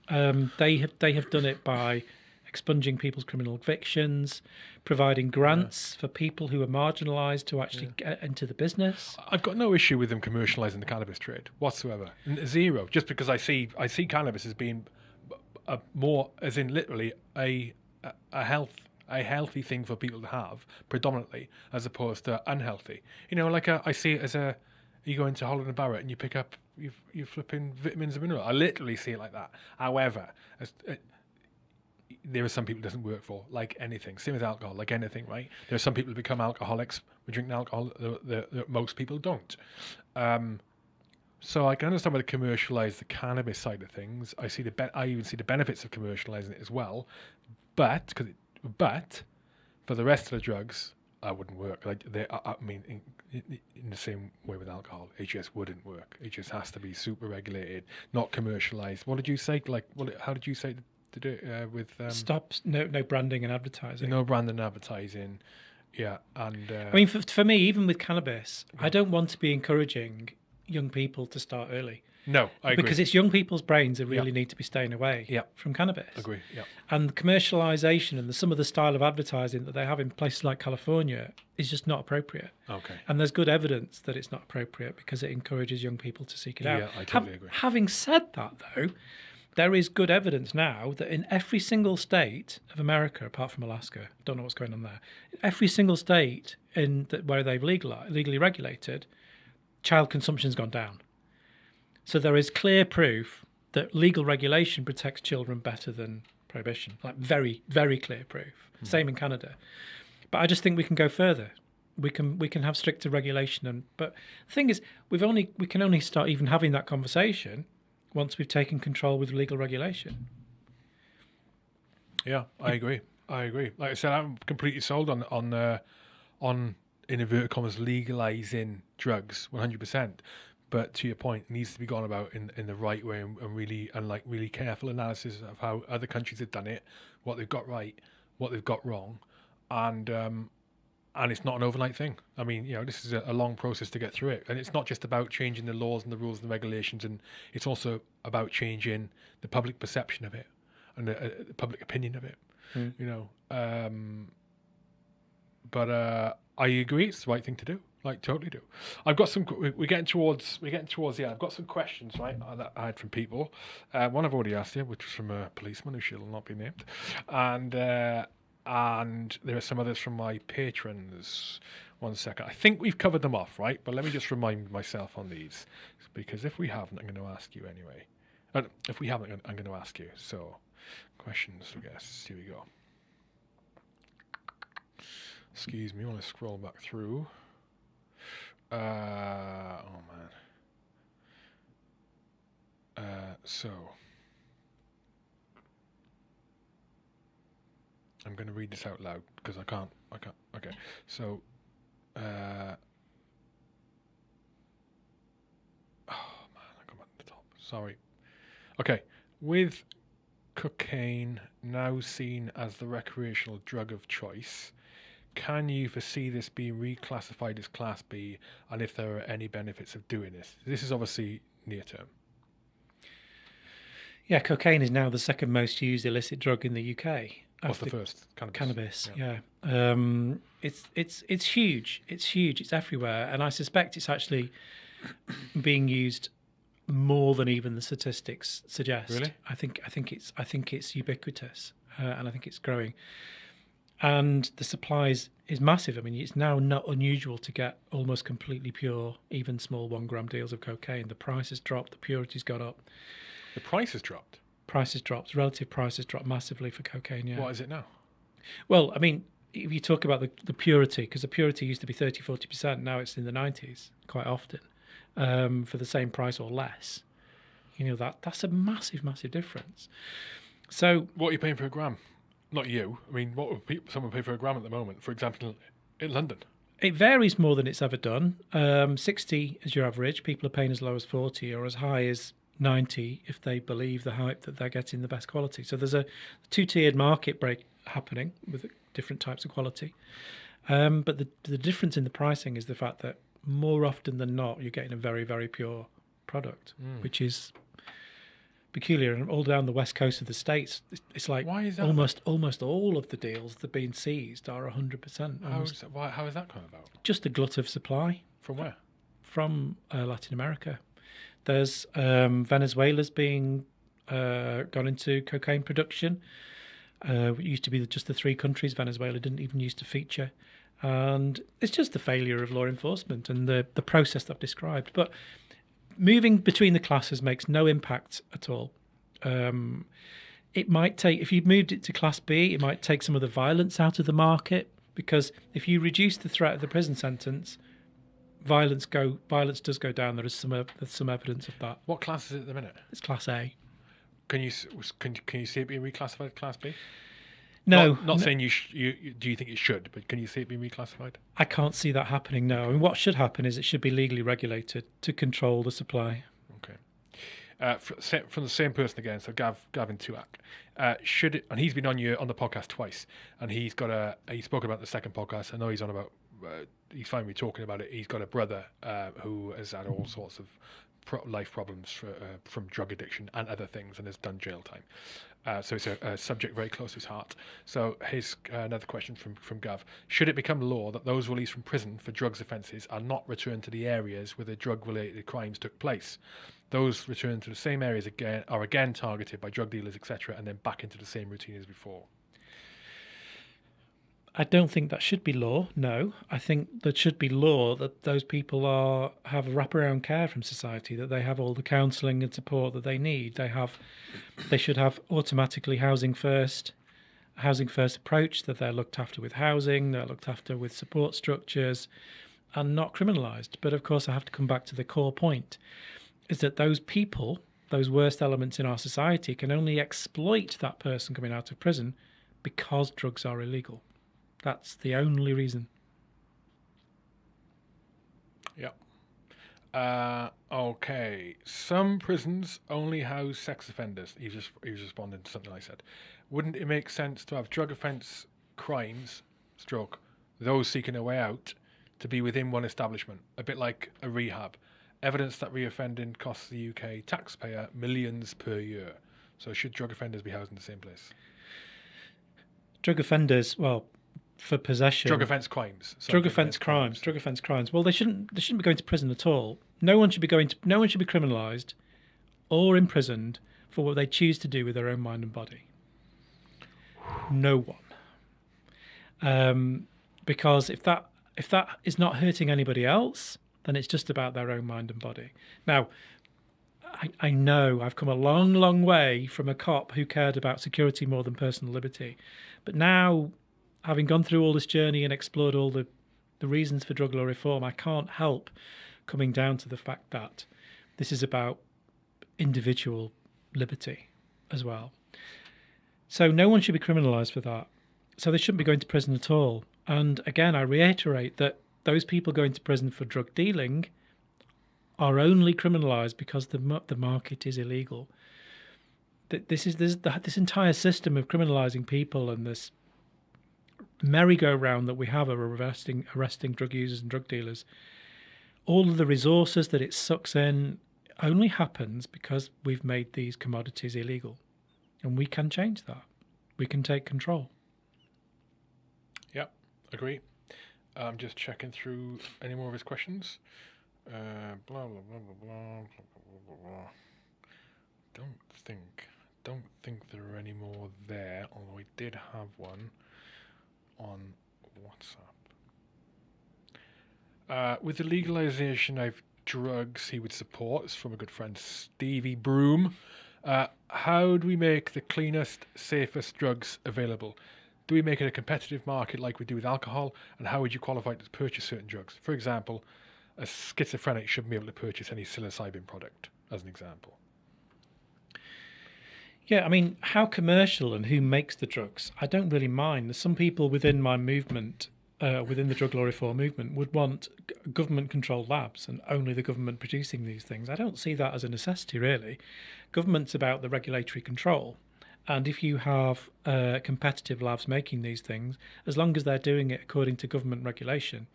um, they have they have done it by expunging people's criminal convictions providing grants for people who are marginalized to actually get into the business. I've got no issue with them commercializing the cannabis trade whatsoever. Zero. Just because I see I see cannabis as being a more, as in literally a- a health a healthy thing for people to have predominantly, as opposed to unhealthy. You know, like a, I see it as a you go into Holland and Barrett and you pick up you you flipping vitamins and minerals. I literally see it like that. However, as, uh, there are some people it doesn't work for, like anything. Same with alcohol, like anything, right? There are some people who become alcoholics We drink alcohol that most people don't. Um, so I can understand why they commercialize the cannabis side of things. I see the be- I even see the benefits of commercializing it as well, but cause it, but for the rest of the drugs, I wouldn't work. Like they, I, I mean, in, in, in the same way with alcohol, it just wouldn't work. It just has to be super regulated, not commercialized. What did you say? Like, what? How did you say to do it uh, with? Um, stop no no branding and advertising no branding and advertising. Yeah, and uh, I mean, for, for me, even with cannabis, I don't want to be encouraging young people to start early No, I agree. because it's young people's brains that really need to be staying away Yeah. from cannabis. agree. Yeah. And the commercialization and the, some of the style of advertising that they have in places like California is just not appropriate. Okay. And there's good evidence that it's not appropriate because it encourages young people to seek it out. Yeah, I totally agree. Having said that, though, there is good evidence now that in every single state of America, apart from Alaska, don't know what's going on there, every single state in the, where they've legal, legally regulated, child consumption's gone down. So there is clear proof that legal regulation protects children better than prohibition. Like very, very clear proof. Same in Canada. But I just think we can go further. We can we can have stricter regulation and but the thing is we've only we can only start even having that conversation once we've taken control with legal regulation. Yeah, I agree. I agree. Like I said, I'm completely sold on on uh, on in inverted commas legalizing drugs, 100. But to your point, it needs to be gone about in in the right way and, and really and like really careful analysis of how other countries have done it, what they've got right, what they've got wrong, and um, and it's not an overnight thing. I mean, you know, this is a, a long process to get through it, and it's not just about changing the laws and the rules and the regulations, and it's also about changing the public perception of it and the, uh, the public opinion of it. You know, um, but uh, I agree, it's the right thing to do. Like, totally do. I've got some. we- We're getting towards. We're getting towards. Yeah, I've got some questions right uh, that I had from people. Uh, one I've already asked you, which was from a policeman who shall not be named, and uh, and there are some others from my patrons. One second. I think we've covered them off, right? But let me just remind myself on these, because if we haven't, I'm going to ask you anyway. Uh, if we haven't, I'm going to ask you. So, questions, I guess. Here we go. Excuse me, I want to scroll back through. Uh, oh man. Uh, so I'm going to read this out loud because I can't. I can't. Okay. So, uh, oh man, I got at the top. Sorry. Okay. With cocaine now seen as the recreational drug of choice, can you foresee this being reclassified as Class B, and if there are any benefits of doing this? This is obviously near term. Yeah, cocaine is now the second most used illicit drug in the UK. What's the first? Cannabis. Cannabis, yeah. Um, it's it's it's huge. It's huge. It's everywhere, and I suspect it's actually being used more than even the statistics suggest. Really? I think I think it's I think it's ubiquitous, uh, and I think it's growing. And the supply is, is massive. I mean, it's now not unusual to get almost completely pure, even small one gram deals of cocaine. The price has dropped, the purity's got up, The price has dropped. prices dropped, relative prices dropped massively for cocaine. Yeah. What is it now? Well, I mean, if you talk about the, the purity, because the purity used to be 30, 40%, now it's in the 90s quite often um, for the same price or less. You know, that that's a massive, massive difference. So, What are you paying for a gram? Not you. I mean, what would people, someone pay for a gram at the moment? For example, in London. it varies more than it's ever done. Um, 60 is your average. People are paying as low as 40 or as high as 90 if they believe the hype that they're getting the best quality. So there's a two tiered market break happening with different types of quality. Um, but the, the difference in the pricing is the fact that more often than not, you're getting a very, very pure product, which is peculiar. And all down the west coast of the states, it's, like Why is that? almost almost all of the deals that are being seized are 100%. How almost is, that, why, how is that coming about? just a glut of supply From where? from uh, Latin America. There's um, Venezuela's being uh, gone into cocaine production. Uh, it used to be just the three countries. Venezuela didn't even used to feature, and it's just the failure of law enforcement and the the process that I've described. But moving between the classes makes no impact at all. Um, it might take if you moved it to class B, it might take some of the violence out of the market because if you reduce the threat of the prison sentence, violence go violence does go down. There is some there's some evidence of that. What class is it at the minute? It's class A. Can you can, can you see it being reclassified as Class B? No, Not, not no, saying you, sh- you, do you think it should, but can you see it being reclassified? I can't see that happening. No, I mean, what should happen is it should be legally regulated to control the supply. Okay. Uh, from the same person again, so Gav Gavin Tuak. Uh, should it, and he's been on your on the podcast twice, and he's got a he spoke about the second podcast. I know he's on about uh, he's with talking about it. He's got a brother uh, who has had all sorts of pro- life problems for, uh, from drug addiction and other things, and has done jail time. Uh, so it's a, a, subject very close to his heart. So here's uh, another question from, from Gav. Should it become law that those released from prison for drugs offences are not returned to the areas where the drug-related crimes took place? Those returned to the same areas again are again targeted by drug dealers, etc., and then back into the same routine as before. I don't think that should be law. No, I think that should be law that those people are have wraparound care from society, that they have all the counselling and support that they need. They have, they should have automatically housing first, housing first approach. That they're looked after with housing, they're looked after with support structures, and not criminalised. But of course, I have to come back to the core point: is that those people, those worst elements in our society, can only exploit that person coming out of prison because drugs are illegal. That's the only reason. Yeah. Uh, okay. Some prisons only house sex offenders. He just he was responding to something I said. Wouldn't it make sense to have drug offence crimes, stroke, those seeking a way out, to be within one establishment, a bit like a rehab? Evidence that reoffending costs the UK taxpayer millions per year. So should drug offenders be housed in the same place? Drug offenders, well, for possession. Drug offence crimes. Sorry, drug offence crimes. crimes. Drug offence crimes. Well, they shouldn't. They shouldn't be going to prison at all. No one should be going to. No one should be criminalised, or imprisoned for what they choose to do with their own mind and body. No one. Um, because if that if that is not hurting anybody else, then it's just about their own mind and body. Now, I, I know I've come a long, long way from a cop who cared about security more than personal liberty, but now having gone through all this journey and explored all the, the reasons for drug law reform, I can't help coming down to the fact that this is about individual liberty as well. So no one should be criminalised for that. So they shouldn't be going to prison at all. And again, I reiterate that those people going to prison for drug dealing are only criminalised because the the market is illegal. This is this this entire system of criminalising people and this merry-go-round that we have of arresting arresting drug users and drug dealers, all of the resources that it sucks in only happens because we've made these commodities illegal, and we can change that. We can take control. Yep, agree. I'm just checking through any more of his questions. Uh, blah, blah, blah, blah, blah, blah, blah, blah. Don't think, don't think there are any more there, although I did have one on WhatsApp. Uh, with the legalization of drugs, he would support. It's from a good friend, Stevie Broom. Uh, how do we make the cleanest, safest drugs available? Do we make it a competitive market like we do with alcohol? And how would you qualify to purchase certain drugs? For example, a schizophrenic shouldn't be able to purchase any psilocybin product, as an example. Yeah, I mean, how commercial and who makes the drugs? I don't really mind. There's some people within my movement, uh, within the drug law reform movement, would want government controlled labs and only the government producing these things. I don't see that as a necessity, really. Government's about the regulatory control. And if you have uh, competitive labs making these things, as long as they're doing it according to government regulation,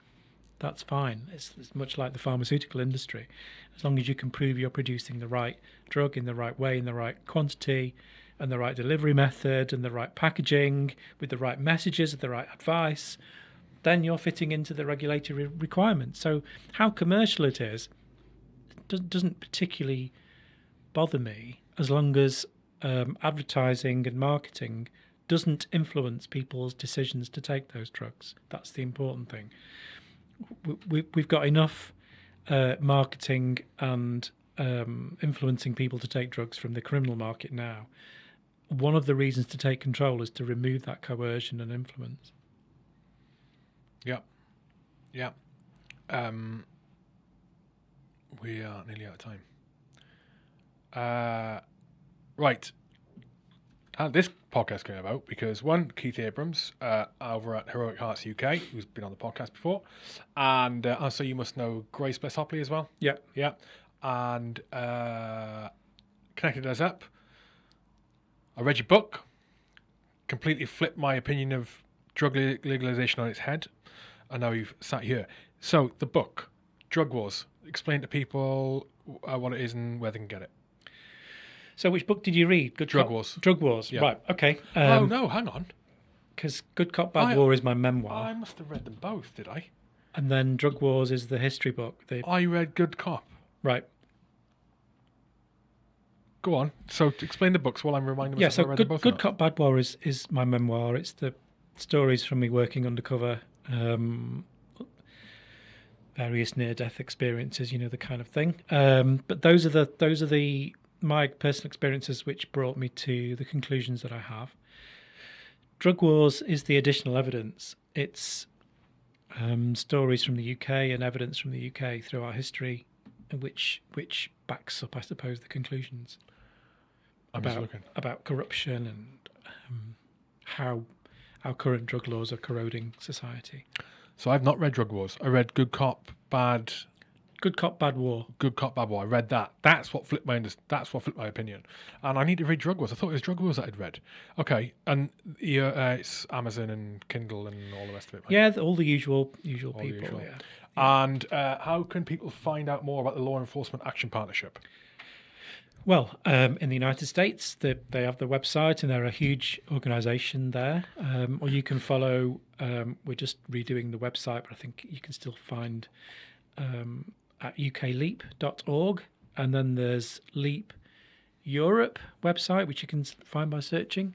that's fine. It's, it's, much like the pharmaceutical industry. As long as you can prove you're producing the right drug in the right way, in the right quantity, and the right delivery method, and the right packaging, with the right messages, the right advice, then you're fitting into the regulatory requirements. So, how commercial it is doesn't particularly bother me as long as um, advertising and marketing doesn't influence people's decisions to take those drugs. That's the important thing we, we've got enough uh, marketing and um, influencing people to take drugs from the criminal market now. One of the reasons to take control is to remove that coercion and influence. Yeah, yeah. Um, we are nearly out of time. Uh, right and this podcast came about because one, Keith Abrams uh, over at Heroic Hearts UK, who's been on the podcast before, and uh, also you must know Grace Bliss Hopley as well. Yeah, yeah, and uh, connected us up. I read your book, completely flipped my opinion of drug legalization on its head. and now you've sat here. So the book, Drug Wars, explain to people uh, what it is and where they can get it. So, which book did you read? Good Drug Cop- Wars. Drug Wars. Yeah. Right. Okay. oh Um, no, hang on. Because Good Cop Bad I- War is my memoir, I must have read them both, did I? and then Drug Wars is the history book. The I read Good Cop. right. Go on. So to explain the books while I'm reminding Yeah. So I read Good. Good. Cop Bad War is is my memoir. It's the stories from me working undercover. Um, various near death experiences, you know, the kind of thing. Um, but those are the those are the my personal experiences which brought me to the conclusions that I have. Drug Wars is the additional evidence. It's um, stories from the UK and evidence from the UK through our history, which which backs up, I suppose, the conclusions I'm about about corruption and um, how our current drug laws are corroding society. So I've not read Drug Wars. I read Good Cop, Bad Good cop, bad war. Good Cop, Bad War. I read that. That's what flipped my that's what flipped my opinion. And I need to read Drug Wars. I thought it was Drug Wars that I'd read. Okay, and yeah, uh, it's Amazon and Kindle and all the rest of it. Right? Yeah, all the usual usual All people. usual. Yeah. And uh, how can people find out more about the Law Enforcement Action Partnership? Well, um, in the United States, they, they have the website and they're a huge organisation there. Um, or you can follow. Um, we're just redoing the website, but I think you can still find um, at ukleap.org, and then there's Leap Europe website, which you can find by searching,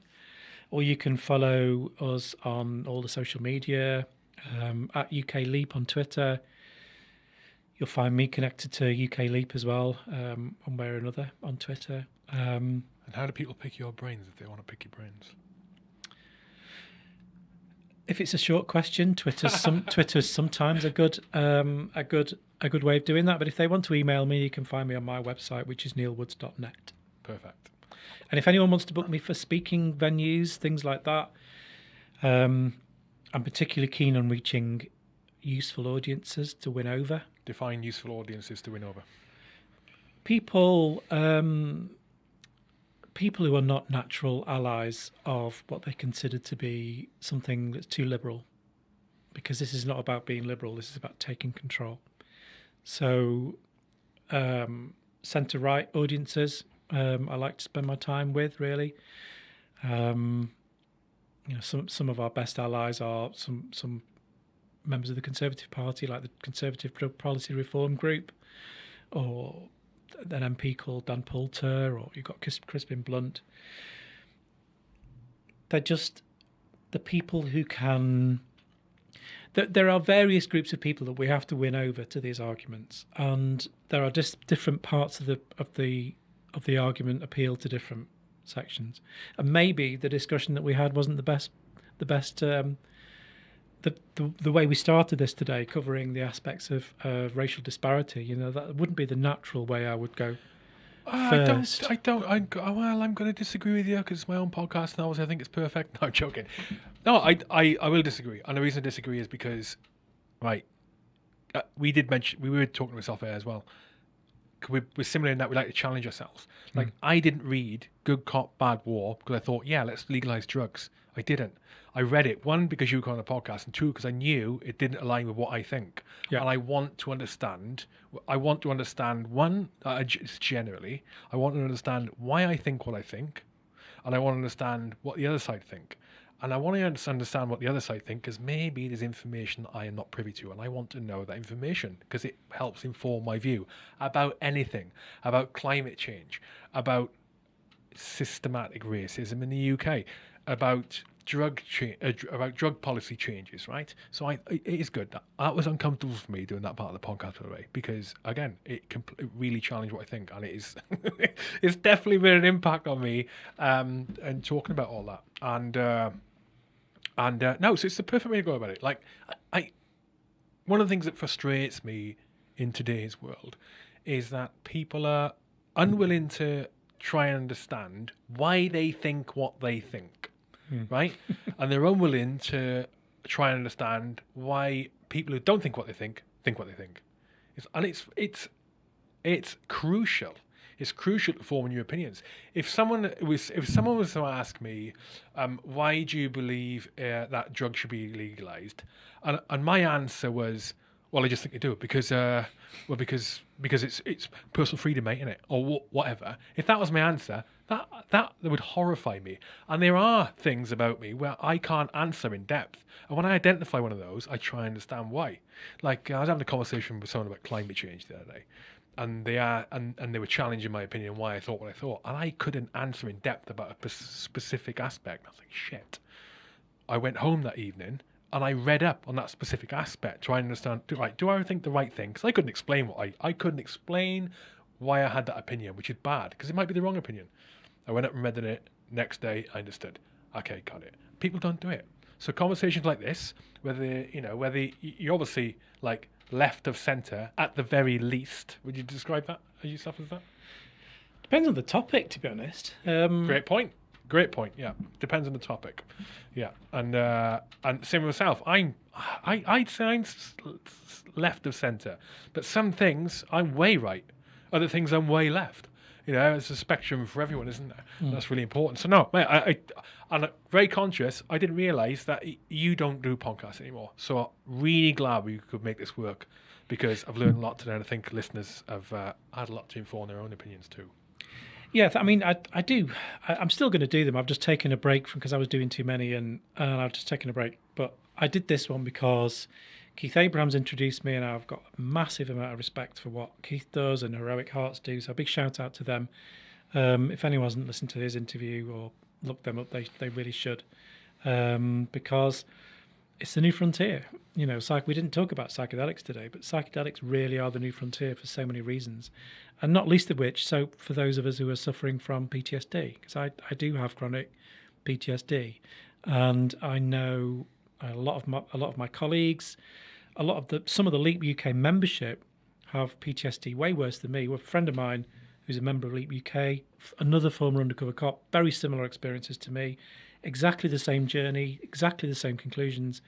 or you can follow us on all the social media um, at ukleap on Twitter. You'll find me connected to UK Leap as well, um, one way or another on Twitter. Um, And how do people pick your brains if they want to pick your brains? If it's a short question, Twitter's some Twitter's sometimes a good um, a good a good way of doing that. But if they want to email me, you can find me on my website, which is neilwoods.net. Perfect. And if anyone wants to book me for speaking venues, things like that, um, I'm particularly keen on reaching useful audiences to win over Define useful audiences to win over. people. Um, people who are not natural allies of what they consider to be something that's too liberal, because this is not about being liberal. This is about taking control. So, um, centre right audiences, um, I like to spend my time with really. Um, you know, some some of our best allies are some some members of the Conservative Party, like the Conservative Policy Reform Group, or an MP called Dan Poulter, or you've got Crispin Blunt. They're just the people who can. There, there are various groups of people that we have to win over to these arguments, and there are just different parts of the of the of the argument appeal to different sections. And maybe the discussion that we had wasn't the best the best um, the, the the way we started this today, covering the aspects of uh, racial disparity. You know that wouldn't be the natural way I would go. I don't. First. I don't. I'm, well, I'm going to disagree with you because it's my own podcast and obviously I think it's perfect. No, I'm joking. No, I, I, I will disagree, and the reason I disagree is because, right, uh, we did mention we were talking to myself here as well. We, we're similar in that we like to challenge ourselves. Like I didn't read Good Cop Bad War because I thought, yeah, let's legalize drugs. I didn't. I read it one because you were on the podcast, and two because I knew it didn't align with what I think. Yeah. And I want to understand. I want to understand one. Uh, generally, I want to understand why I think what I think, and I want to understand what the other side think. And I want to understand understand what the other side think because maybe there's information I am not privy to, and I want to know that information because it helps inform my view about anything, about climate change, about systematic racism in the UK, about drug cha- uh, about drug policy changes, right? So I, it is good. That, that was uncomfortable for me doing that part of the podcast, by the way, because again, it, compl- it really challenged what I think, and it is it's definitely made an impact on me. Um, and talking about all that, and uh, and uh, no, so it's the perfect way to go about it. Like I, I one of the things that frustrates me in today's world is that people are unwilling to try and understand why they think what they think, right? and they're unwilling to try and understand why people who don't think what they think think what they think. It's, and it's it's it's crucial. it's crucial to form new opinions. If someone was if someone was to ask me, um, why do you believe uh, that drugs should be legalized, and and my answer was, well, I just think they do it because, uh, well, because because it's it's personal freedom, mate, isn't it, or wh- whatever. If that was my answer, that that would horrify me. And there are things about me where I can't answer in depth. And when I identify one of those, I try and understand why. Like I was having a conversation with someone about climate change the other day, and they are and, and they were challenging my opinion why I thought what I thought, and I couldn't answer in depth about a specific aspect. I was like, shit. I went home that evening and I read up on that specific aspect, trying to understand. Do, right, do I think the right thing? Because I couldn't explain what I I couldn't explain why I had that opinion, which is bad because it might be the wrong opinion. I went up and read it. Next day, I understood. Okay, got it. People don't do it. So conversations like this, whether you know, whether you're obviously like left of centre at the very least, would you describe that as yourself as that? Depends on the topic, to be honest. Um, Great point. Great point. Yeah, depends on the topic. Yeah, and uh, and same with myself. I'm I I'd say I'm left of centre, but some things I'm way right. Other things I'm way left. You know, it's a spectrum for everyone, isn't there? That's really important. So no, mate, I, I I'm very conscious. I didn't realise that you don't do podcasts anymore. So I'm really glad we could make this work because I've learned a lot today, and I think listeners have uh, had a lot to inform their own opinions too. Yeah, I mean, I I do. I, I'm still going to do them. I've just taken a break from because I was doing too many, and and I've just taken a break. But I did this one because Keith Abrahams introduced me, and I've got a massive amount of respect for what Keith does and Heroic Hearts do. So a big shout out to them. Um, if anyone hasn't listened to his interview or looked them up, they they really should, um, because it's the new frontier. You know, psych- we didn't talk about psychedelics today, but psychedelics really are the new frontier for so many reasons, and not least of which, so for those of us who are suffering from PTSD, because I, I do have chronic PTSD, and I know a lot of my a lot of my colleagues, a lot of the some of the Leap UK membership have PTSD way worse than me. A friend of mine who's a member of Leap UK, another former undercover cop, very similar experiences to me, exactly the same journey, exactly the same conclusions.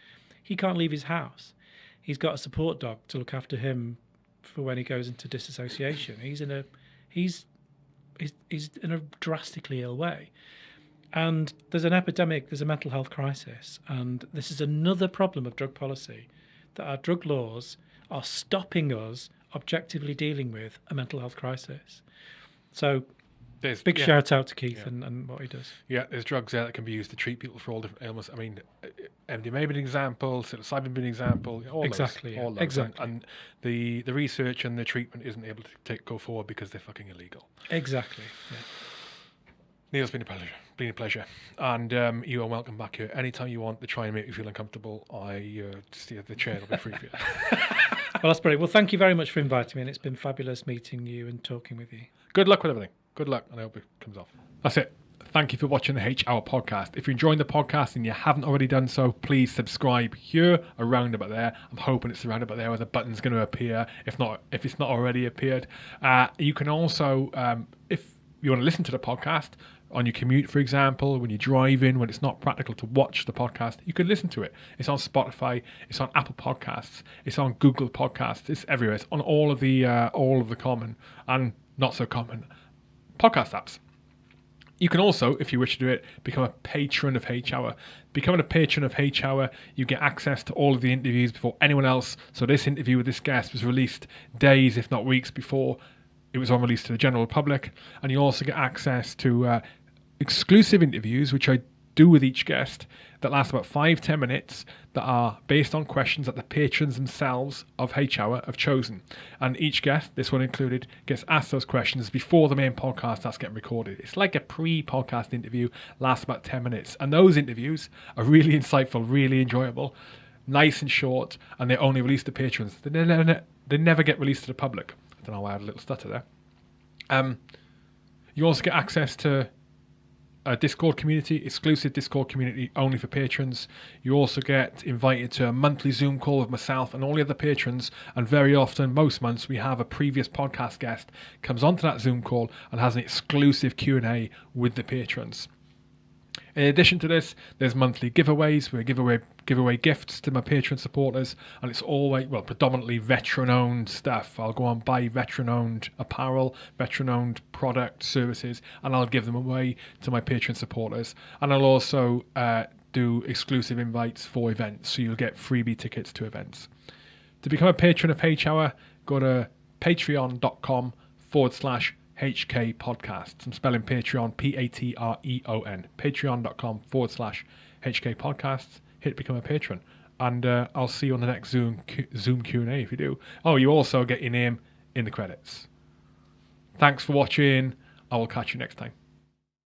He can't leave his house. He's got a support dog to look after him for when he goes into disassociation. He's in a he's he's, he's in a drastically ill way. And there's an epidemic, there's a mental health crisis, and this is another problem of drug policy that our drug laws are stopping us objectively dealing with a mental health crisis. So, There's big yeah. shout out to Keith Yeah. and, and what he does. Yeah, there's drugs there that can be used to treat people for all different ailments. I mean, uh, MDMA being an example, psilocybin being an example. All Exactly, those, all those. exactly. And, and the the research and the treatment isn't able to take, go forward because they're fucking illegal. Exactly. Yeah. Neil, it's been a pleasure. Been a pleasure, and um, you are welcome back here anytime you want to try and make you feel uncomfortable. I uh, steer the chair will be free for you. Well, that's brilliant. Well, thank you very much for inviting me, and it's been fabulous meeting you and talking with you. Good luck with everything. Good luck, and I hope it comes off. That's it. Thank you for watching the H Hour podcast. If you're enjoying the podcast and you haven't already done so, please subscribe here, around about there. I'm hoping it's around about there where the button's going to appear. If not, if it's not already appeared, uh, you can also, um, if you want to listen to the podcast on your commute, for example, when you're driving, when it's not practical to watch the podcast, you can listen to it. It's on Spotify, it's on Apple Podcasts, it's on Google Podcasts, it's everywhere. It's on all of the uh, all of the common and not so common podcast apps. You can also, if you wish to do it, become a patron of H Hour. Becoming a patron of H Hour, you get access to all of the interviews before anyone else. So this interview with this guest was released days, if not weeks, before it was on release to the general public, and you also get access to uh, exclusive interviews, which I do with each guest, that last about five ten minutes, that are based on questions that the patrons themselves of H Hour have chosen. And each guest, this one included, gets asked those questions before the main podcast starts getting recorded. It's like a pre-podcast interview, lasts about ten minutes, and those interviews are really insightful, really enjoyable, nice and short, and they're only release to patrons. They never, they never get released to the public. I don't know why I had a little stutter there. Um, you also get access to a Discord community, exclusive Discord community only for patrons. You also get invited to a monthly Zoom call with myself and all the other patrons. And very often, most months, we have a previous podcast guest comes onto that Zoom call and has an exclusive Q and A with the patrons. In addition to this, there's monthly giveaways. We give away give away gifts to my Patreon supporters, and it's always well predominantly veteran-owned stuff. I'll go on buy veteran-owned apparel, veteran-owned product services, and I'll give them away to my Patreon supporters. And I'll also uh, do exclusive invites for events, so you'll get freebie tickets to events. To become a patron of H Hour, go to patreon.com forward slash HK Podcasts. I'm spelling Patreon P A T R E O N. Patreon.com forward slash HK Podcasts. Hit become a patron. And uh, I'll see you on the next Zoom Q- Zoom Q&A if you do. Oh, you also get your name in the credits. Thanks for watching. I will catch you next time.